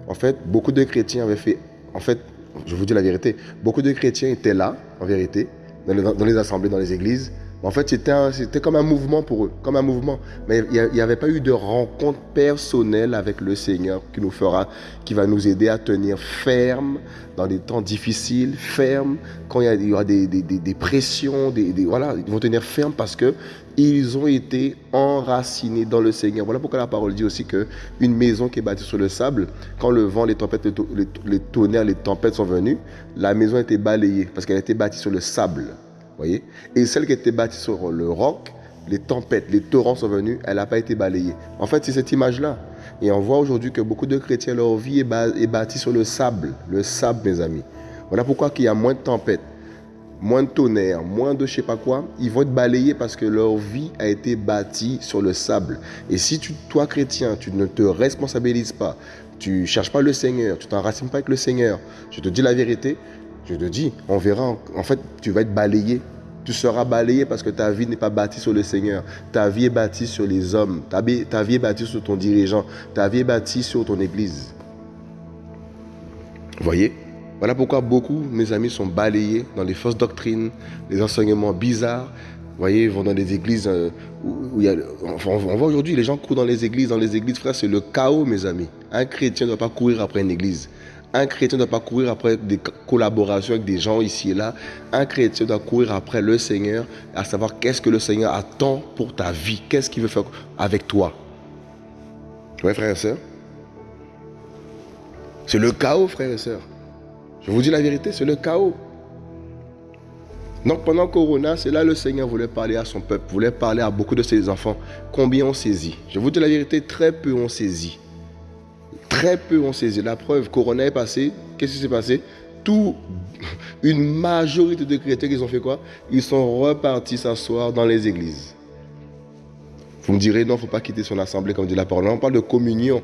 en fait, beaucoup de chrétiens avaient fait, en fait, je vous dis la vérité, beaucoup de chrétiens étaient là, en vérité, dans les assemblées, dans les églises, en fait, c'était comme un mouvement pour eux, comme un mouvement. Mais il n'y avait pas eu de rencontre personnelle avec le Seigneur qui nous fera, qui va nous aider à tenir ferme dans des temps difficiles, ferme quand il y, aura des, pressions, des, voilà, ils vont tenir ferme parce que ils ont été enracinés dans le Seigneur. Voilà pourquoi la parole dit aussi que une maison qui est bâtie sur le sable, quand le vent, les tempêtes, les, tonnerres, les tempêtes sont venus, la maison a été balayée parce qu'elle a été bâtie sur le sable. Et celle qui était bâtie sur le roc, les tempêtes, les torrents sont venus, elle n'a pas été balayée. En fait, c'est cette image-là. Et on voit aujourd'hui que beaucoup de chrétiens, leur vie est, bâtie sur le sable. Le sable, mes amis. Voilà pourquoi qu'il y a moins de tempêtes, moins de tonnerre, moins de je sais pas quoi. Ils vont être balayés parce que leur vie a été bâtie sur le sable. Et si tu, toi, chrétien, tu ne te responsabilises pas, tu cherches pas le Seigneur, tu t'enracines pas avec le Seigneur, je te dis la vérité, je te dis, on verra. En fait, tu vas être balayé. Tu seras balayé parce que ta vie n'est pas bâtie sur le Seigneur. Ta vie est bâtie sur les hommes. Ta vie, ta vie est bâtie sur ton dirigeant. Ta vie est bâtie sur ton église. Voyez? Voilà pourquoi beaucoup, mes amis, sont balayés dans les fausses doctrines, les enseignements bizarres. Vous voyez, ils vont dans des églises euh, où, il y a, on voit aujourd'hui, les gens courent dans les églises. Dans les églises, frère, c'est le chaos, mes amis. Un chrétien ne doit pas courir après une église. Un chrétien ne doit pas courir après des collaborations avec des gens ici et là. Un chrétien doit courir après le Seigneur, à savoir qu'est-ce que le Seigneur attend pour ta vie, qu'est-ce qu'il veut faire avec toi? Oui, frères et sœurs C'est le chaos, frères et sœurs. Je vous dis la vérité, c'est le chaos. Donc pendant Corona, c'est là le Seigneur voulait parler à son peuple, voulait parler à beaucoup de ses enfants. Combien ont saisi Je vous dis la vérité, très peu ont saisi. Très peu ont saisi. La preuve, Corona est passé. Qu'est-ce qui s'est passé? Tout, une majorité de chrétiens, ils ont fait quoi? Ils sont repartis s'asseoir dans les églises. Vous me direz, non, il ne faut pas quitter son assemblée, comme dit la parole. on parle de communion.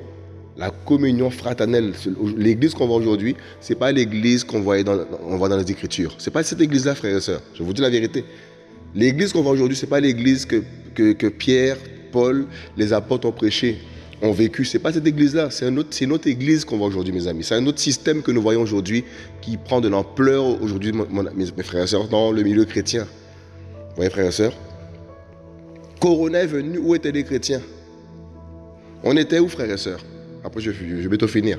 La communion fraternelle. L'église qu'on voit aujourd'hui, ce n'est pas l'église qu'on voit dans, voit dans les Écritures. Ce n'est pas cette église-là, frères et sœurs. Je vous dis la vérité. L'église qu'on voit aujourd'hui, ce n'est pas l'église que, que, que Pierre, Paul, les apôtres ont prêché ont vécu. Ce n'est pas cette église-là, c'est autre église qu'on voit aujourd'hui, mes amis. C'est un autre système que nous voyons aujourd'hui qui prend de l'ampleur aujourd'hui, mes frères et sœurs, dans le milieu chrétien. voyez, frères et sœurs? Corona est venu, où étaient les chrétiens? On était où, frères et sœurs? Après, je, je vais bientôt finir.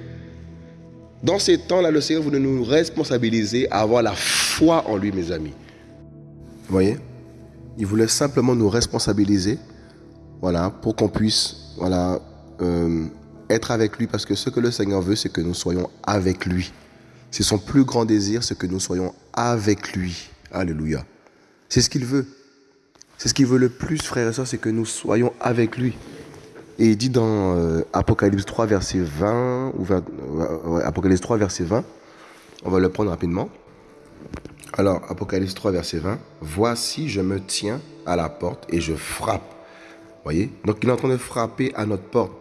Dans ces temps-là, le Seigneur voulait nous responsabiliser à avoir la foi en lui, mes amis. Vous voyez? Il voulait simplement nous responsabiliser, voilà, pour qu'on puisse, voilà, euh, être avec lui, parce que ce que le Seigneur veut, c'est que nous soyons avec lui. C'est son plus grand désir, c'est que nous soyons avec lui. Alléluia. C'est ce qu'il veut. C'est ce qu'il veut le plus, frères et sœurs, c'est que nous soyons avec lui. Et il dit dans euh, Apocalypse 3, verset 20, ou Apocalypse 3, verset 20, on va le prendre rapidement. Alors, Apocalypse 3, verset 20, Voici, je me tiens à la porte et je frappe. Voyez? Donc, il est en train de frapper à notre porte.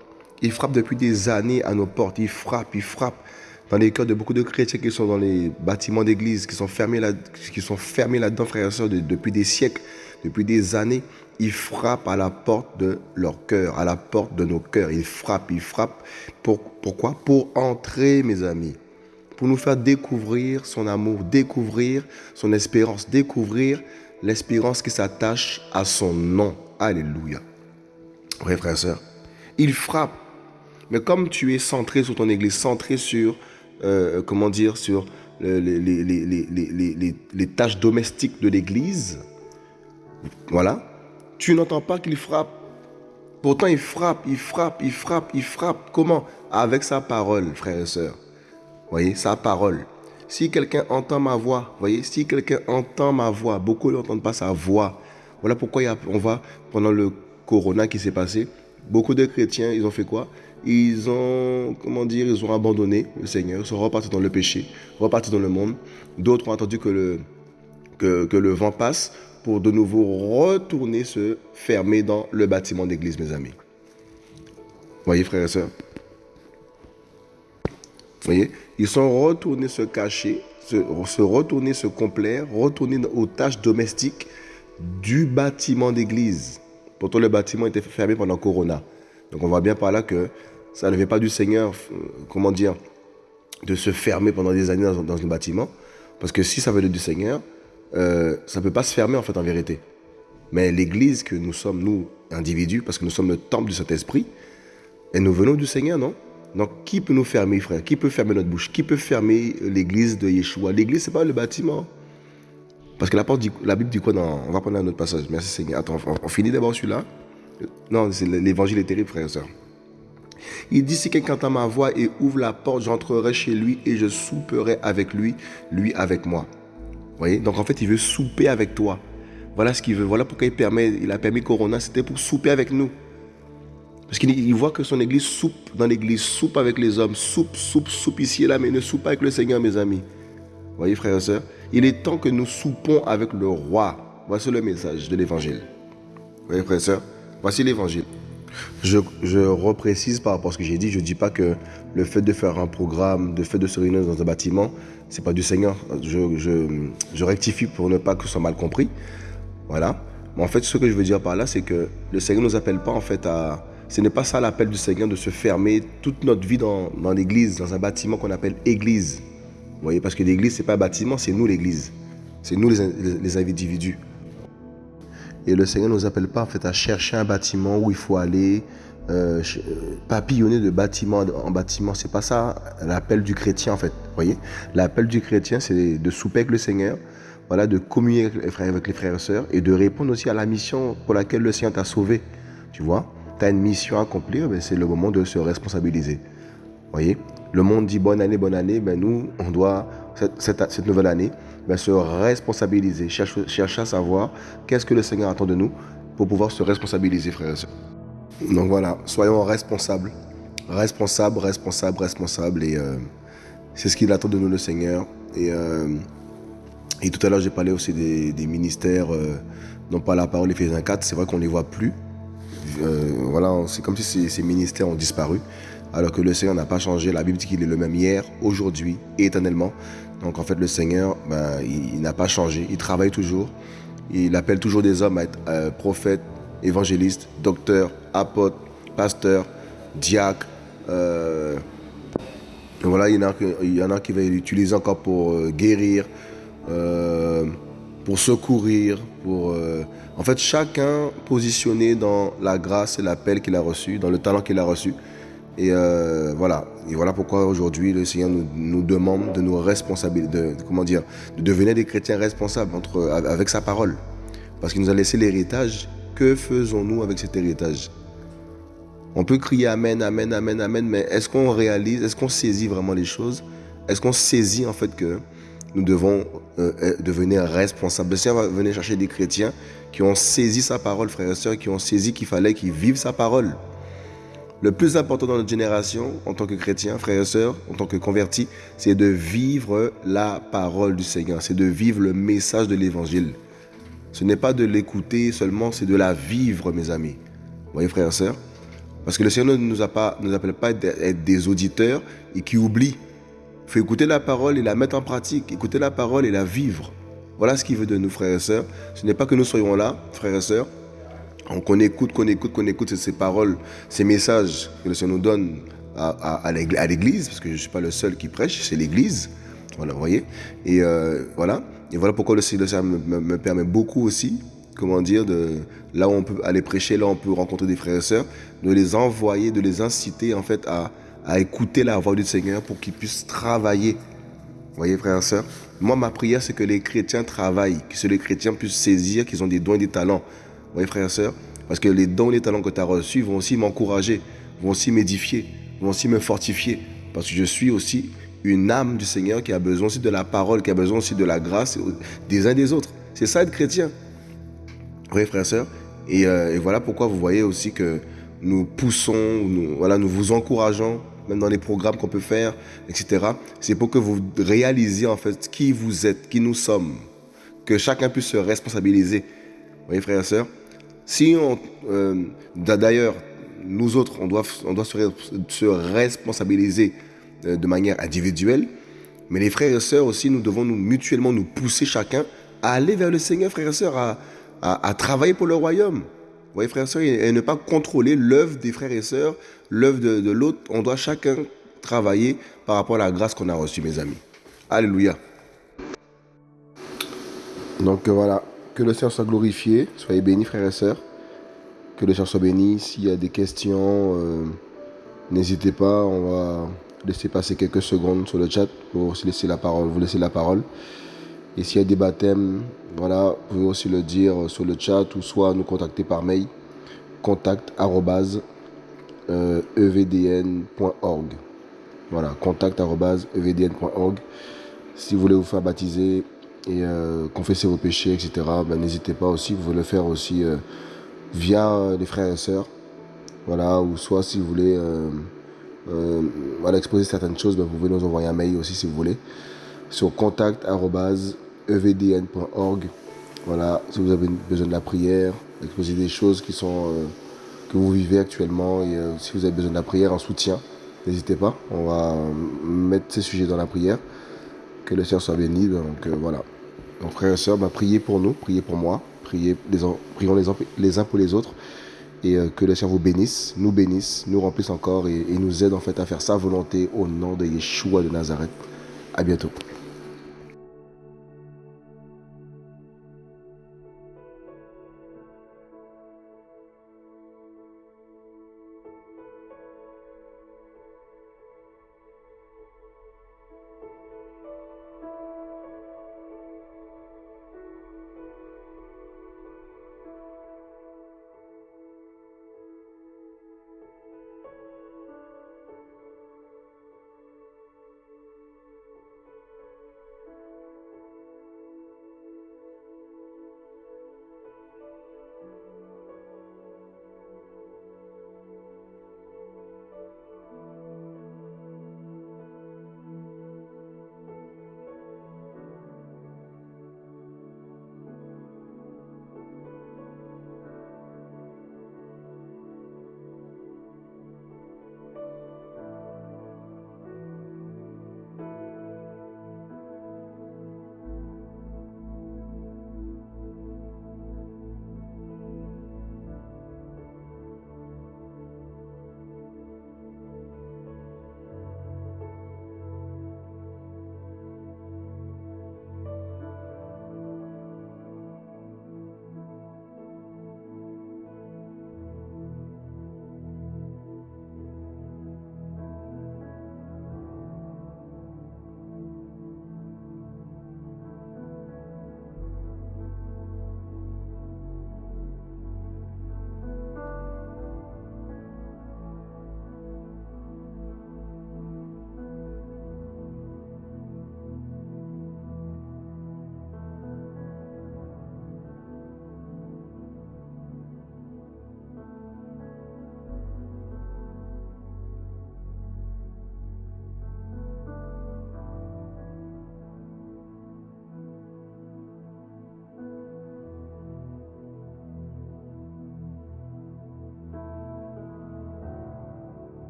Il frappe depuis des années à nos portes. Il frappe, il frappe dans les cœurs de beaucoup de chrétiens qui sont dans les bâtiments d'église, qui sont fermés là, qui sont fermés là-dedans, frères et sœurs, depuis des siècles, depuis des années. Il frappe à la porte de leur cœur, à la porte de nos cœurs. Il frappe, il frappe. Pour, pourquoi? Pour entrer, mes amis. Pour nous faire découvrir son amour, découvrir son espérance, découvrir l'espérance qui s'attache à son nom. Alléluia. Oui, frères et sœurs. Il frappe. Mais comme tu es centré sur ton église, centré sur, euh, comment dire, sur les, les, les tâches domestiques de l'église, voilà, tu n'entends pas qu'il frappe. Pourtant, il frappe, il frappe, il frappe, il frappe. Comment? Avec sa parole, frères et sœurs. Voyez, sa parole. Si quelqu'un entend ma voix, voyez, si quelqu'un entend ma voix, beaucoup n'entendent pas sa voix. Voilà pourquoi on va, pendant le corona qui s'est passé, beaucoup de chrétiens, ils ont fait quoi? Ils ont, comment dire, ils ont abandonné le Seigneur, ils sont repartis dans le péché, repartis dans le monde. D'autres ont attendu que le, que, le vent passe pour de nouveau retourner se fermer dans le bâtiment d'église, mes amis. Voyez, frères et sœurs Voyez Ils sont retournés se cacher, se, se retourner se complaire, retourner aux tâches domestiques du bâtiment d'église. Pourtant, le bâtiment était fermé pendant Corona. Donc, on voit bien par là que ça ne vient pas du Seigneur, euh, comment dire, de se fermer pendant des années dans, dans bâtiment. Parce que si ça venait du Seigneur, euh, ça ne peut pas se fermer en fait en vérité. Mais l'Église que nous sommes, nous, individus, parce que nous sommes le temple du Saint-Esprit, et nous venons du Seigneur, non? Donc qui peut nous fermer, frère? Qui peut fermer notre bouche? Qui peut fermer l'Église de Yeshua? L'Église, c'est pas le bâtiment. Parce que la, porte Bible dit quoi dans, On va prendre un autre passage. Merci Seigneur. Attends, on, finit d'abord celui-là. Non, l'évangile est terrible, frère et soeur. Il dit, si quelqu'un entend ma voix et ouvre la porte, j'entrerai chez lui et je souperai avec lui, lui avec moi voyez? Donc en fait, il veut souper avec toi. Voilà ce qu'il veut. Voilà pourquoi il, permet, a permis Corona. C'était pour souper avec nous. Parce qu'il voit que son église soupe dans l'église, soupe avec les hommes, soupe, soupe, soupe ici et là, mais ne soupe pas avec le Seigneur, mes amis. Voyez, frères et sœurs, il est temps que nous soupons avec le roi. Voici le message de l'évangile. Voyez, frères et sœurs, voici l'évangile. Je, reprécise par rapport à ce que j'ai dit, je ne dis pas que le fait de faire un programme, le fait de se réunir dans un bâtiment, c'est pas du Seigneur. Je, rectifie pour ne pas que ce soit mal compris. Voilà. Mais en fait, ce que je veux dire par là, c'est que le Seigneur ne nous appelle pas en fait à... Ce n'est pas ça l'appel du Seigneur de se fermer toute notre vie dans, l'église, dans un bâtiment qu'on appelle église. Vous voyez, parce que l'église, c'est pas un bâtiment, c'est nous l'église. C'est nous les, les individus. Et le Seigneur ne nous appelle pas en fait à chercher un bâtiment où il faut aller, euh, papillonner de bâtiment en bâtiment. C'est pas ça l'appel du chrétien en fait. Voyez, l'appel du chrétien, c'est de souper avec le Seigneur, voilà, de communier avec les, frères, et sœurs et de répondre aussi à la mission pour laquelle le Seigneur t'a sauvé. Tu vois, as une mission à accomplir, ben, c'est le moment de se responsabiliser. Voyez, le monde dit bonne année, bonne année, ben nous, on doit cette nouvelle année se responsabiliser, chercher, à savoir qu'est-ce que le Seigneur attend de nous pour pouvoir se responsabiliser, frères et sœurs. Donc voilà, soyons responsables. Responsables, responsables, responsables. Et euh, c'est ce qu'il attend de nous, le Seigneur. Et, euh, tout à l'heure, j'ai parlé aussi des, ministères euh, dont pas la parole Éphésiens 4. C'est vrai qu'on ne les voit plus. voilà, c'est comme si ces, ministères ont disparu. Alors que le Seigneur n'a pas changé. La Bible dit qu'il est le même hier, aujourd'hui éternellement. Donc en fait, le Seigneur, ben, il, n'a pas changé. Il travaille toujours. Il appelle toujours des hommes à être euh, prophètes, évangélistes, docteurs, apôtres, pasteurs, diacres. Euh, voilà, il y, en a, qui va l'utiliser encore pour euh, guérir, pour secourir, pour... en fait, chacun positionné dans la grâce et l'appel qu'il a reçu, dans le talent qu'il a reçu. Et euh, voilà. Et voilà pourquoi aujourd'hui le Seigneur nous, demande de nous responsabiliser, de, comment dire, de devenir des chrétiens responsables avec sa parole. Parce qu'il nous a laissé l'héritage. Que faisons-nous avec cet héritage? On peut crier Amen, Amen, Amen, Amen, mais est-ce qu'on réalise, est-ce qu'on saisit vraiment les choses? Est-ce qu'on saisit en fait que nous devons euh, devenir responsables? Le Seigneur va venir chercher des chrétiens qui ont saisi sa parole, frères et sœurs, qui ont saisi qu'il fallait qu'ils vivent sa parole. Le plus important dans notre génération, en tant que chrétien, frères et sœurs, en tant que convertis, c'est de vivre la parole du Seigneur, c'est de vivre le message de l'évangile. Ce n'est pas de l'écouter seulement, c'est de la vivre, mes amis. Vous voyez, frères et sœurs? Parce que le Seigneur ne nous, nous appelle pas à être des auditeurs et qui oublient. Il faut écouter la parole et la mettre en pratique, écouter la parole et la vivre. Voilà ce qu'il veut de nous, frères et sœurs. Ce n'est pas que nous soyons là, frères et sœurs, qu'on écoute, qu'on écoute, qu'on écoute ces paroles, ces messages que le Seigneur nous donne à, l'église, parce que je ne suis pas le seul qui prêche, c'est l'église. Voilà, vous voyez Et euh, voilà. Et voilà pourquoi le Seigneur me, me, me, permet beaucoup aussi, comment dire, de, là où on peut aller prêcher, là où on peut rencontrer des frères et sœurs, de les envoyer, de les inciter en fait à, à écouter la voix du Seigneur pour qu'ils puissent travailler. Vous voyez, frères et sœurs Moi, ma prière, c'est que les chrétiens travaillent, que les chrétiens puissent saisir qu'ils ont des dons et des talents. Vous voyez, frères et sœurs Parce que les dons et les talents que tu as reçus vont aussi m'encourager, vont aussi m'édifier, vont aussi me fortifier. Parce que je suis aussi une âme du Seigneur qui a besoin aussi de la parole, qui a besoin aussi de la grâce des uns des autres. C'est ça être chrétien. Vous voyez, frères et sœurs et, euh, et, voilà pourquoi vous voyez aussi que nous poussons, nous, voilà, nous vous encourageons, même dans les programmes qu'on peut faire, etc. C'est pour que vous réalisiez en fait qui vous êtes, qui nous sommes. Que chacun puisse se responsabiliser. Vous voyez, frères et sœurs Si. Euh, D'ailleurs, nous autres, on doit, se, se responsabiliser de manière individuelle. Mais les frères et sœurs aussi, nous devons nous mutuellement nous pousser chacun à aller vers le Seigneur, frères et sœurs, à, travailler pour le royaume. Vous voyez, frères et sœurs, et, ne pas contrôler l'œuvre des frères et sœurs, l'œuvre de, de l'autre. On doit chacun travailler par rapport à la grâce qu'on a reçue, mes amis. Alléluia. Donc voilà, que le Seigneur soit glorifié. Soyez bénis, frères et sœurs. Que le Seigneur soit béni. S'il y a des questions, euh, n'hésitez pas. On va laisser passer quelques secondes sur le chat pour aussi laisser la parole, vous laisser la parole. Et s'il y a des baptêmes, voilà, vous pouvez aussi le dire sur le chat ou soit nous contacter par mail contact euh, evdn.org. Voilà, contact evdn.org. Si vous voulez vous faire baptiser et euh, confesser vos péchés, etc., ben, n'hésitez pas aussi, vous pouvez le faire aussi euh, via les frères et sœurs. Voilà, ou soit si vous voulez euh, exposer certaines choses, ben, vous pouvez nous envoyer un mail aussi si vous voulez sur contact.evdn.org. Voilà, si vous avez besoin de la prière, exposer des choses qui sont euh, que vous vivez actuellement et euh, si vous avez besoin de la prière en soutien, n'hésitez pas. On va mettre ces sujets dans la prière. Que le Seigneur soit béni. Donc euh, voilà. Donc frères et sœurs, bah, priez pour nous, priez pour moi, priez prions les, les uns pour les autres et euh, que le Seigneur vous bénisse, nous bénisse, nous remplisse encore et, et nous aide en fait à faire sa volonté au nom de Yeshua de Nazareth. À bientôt.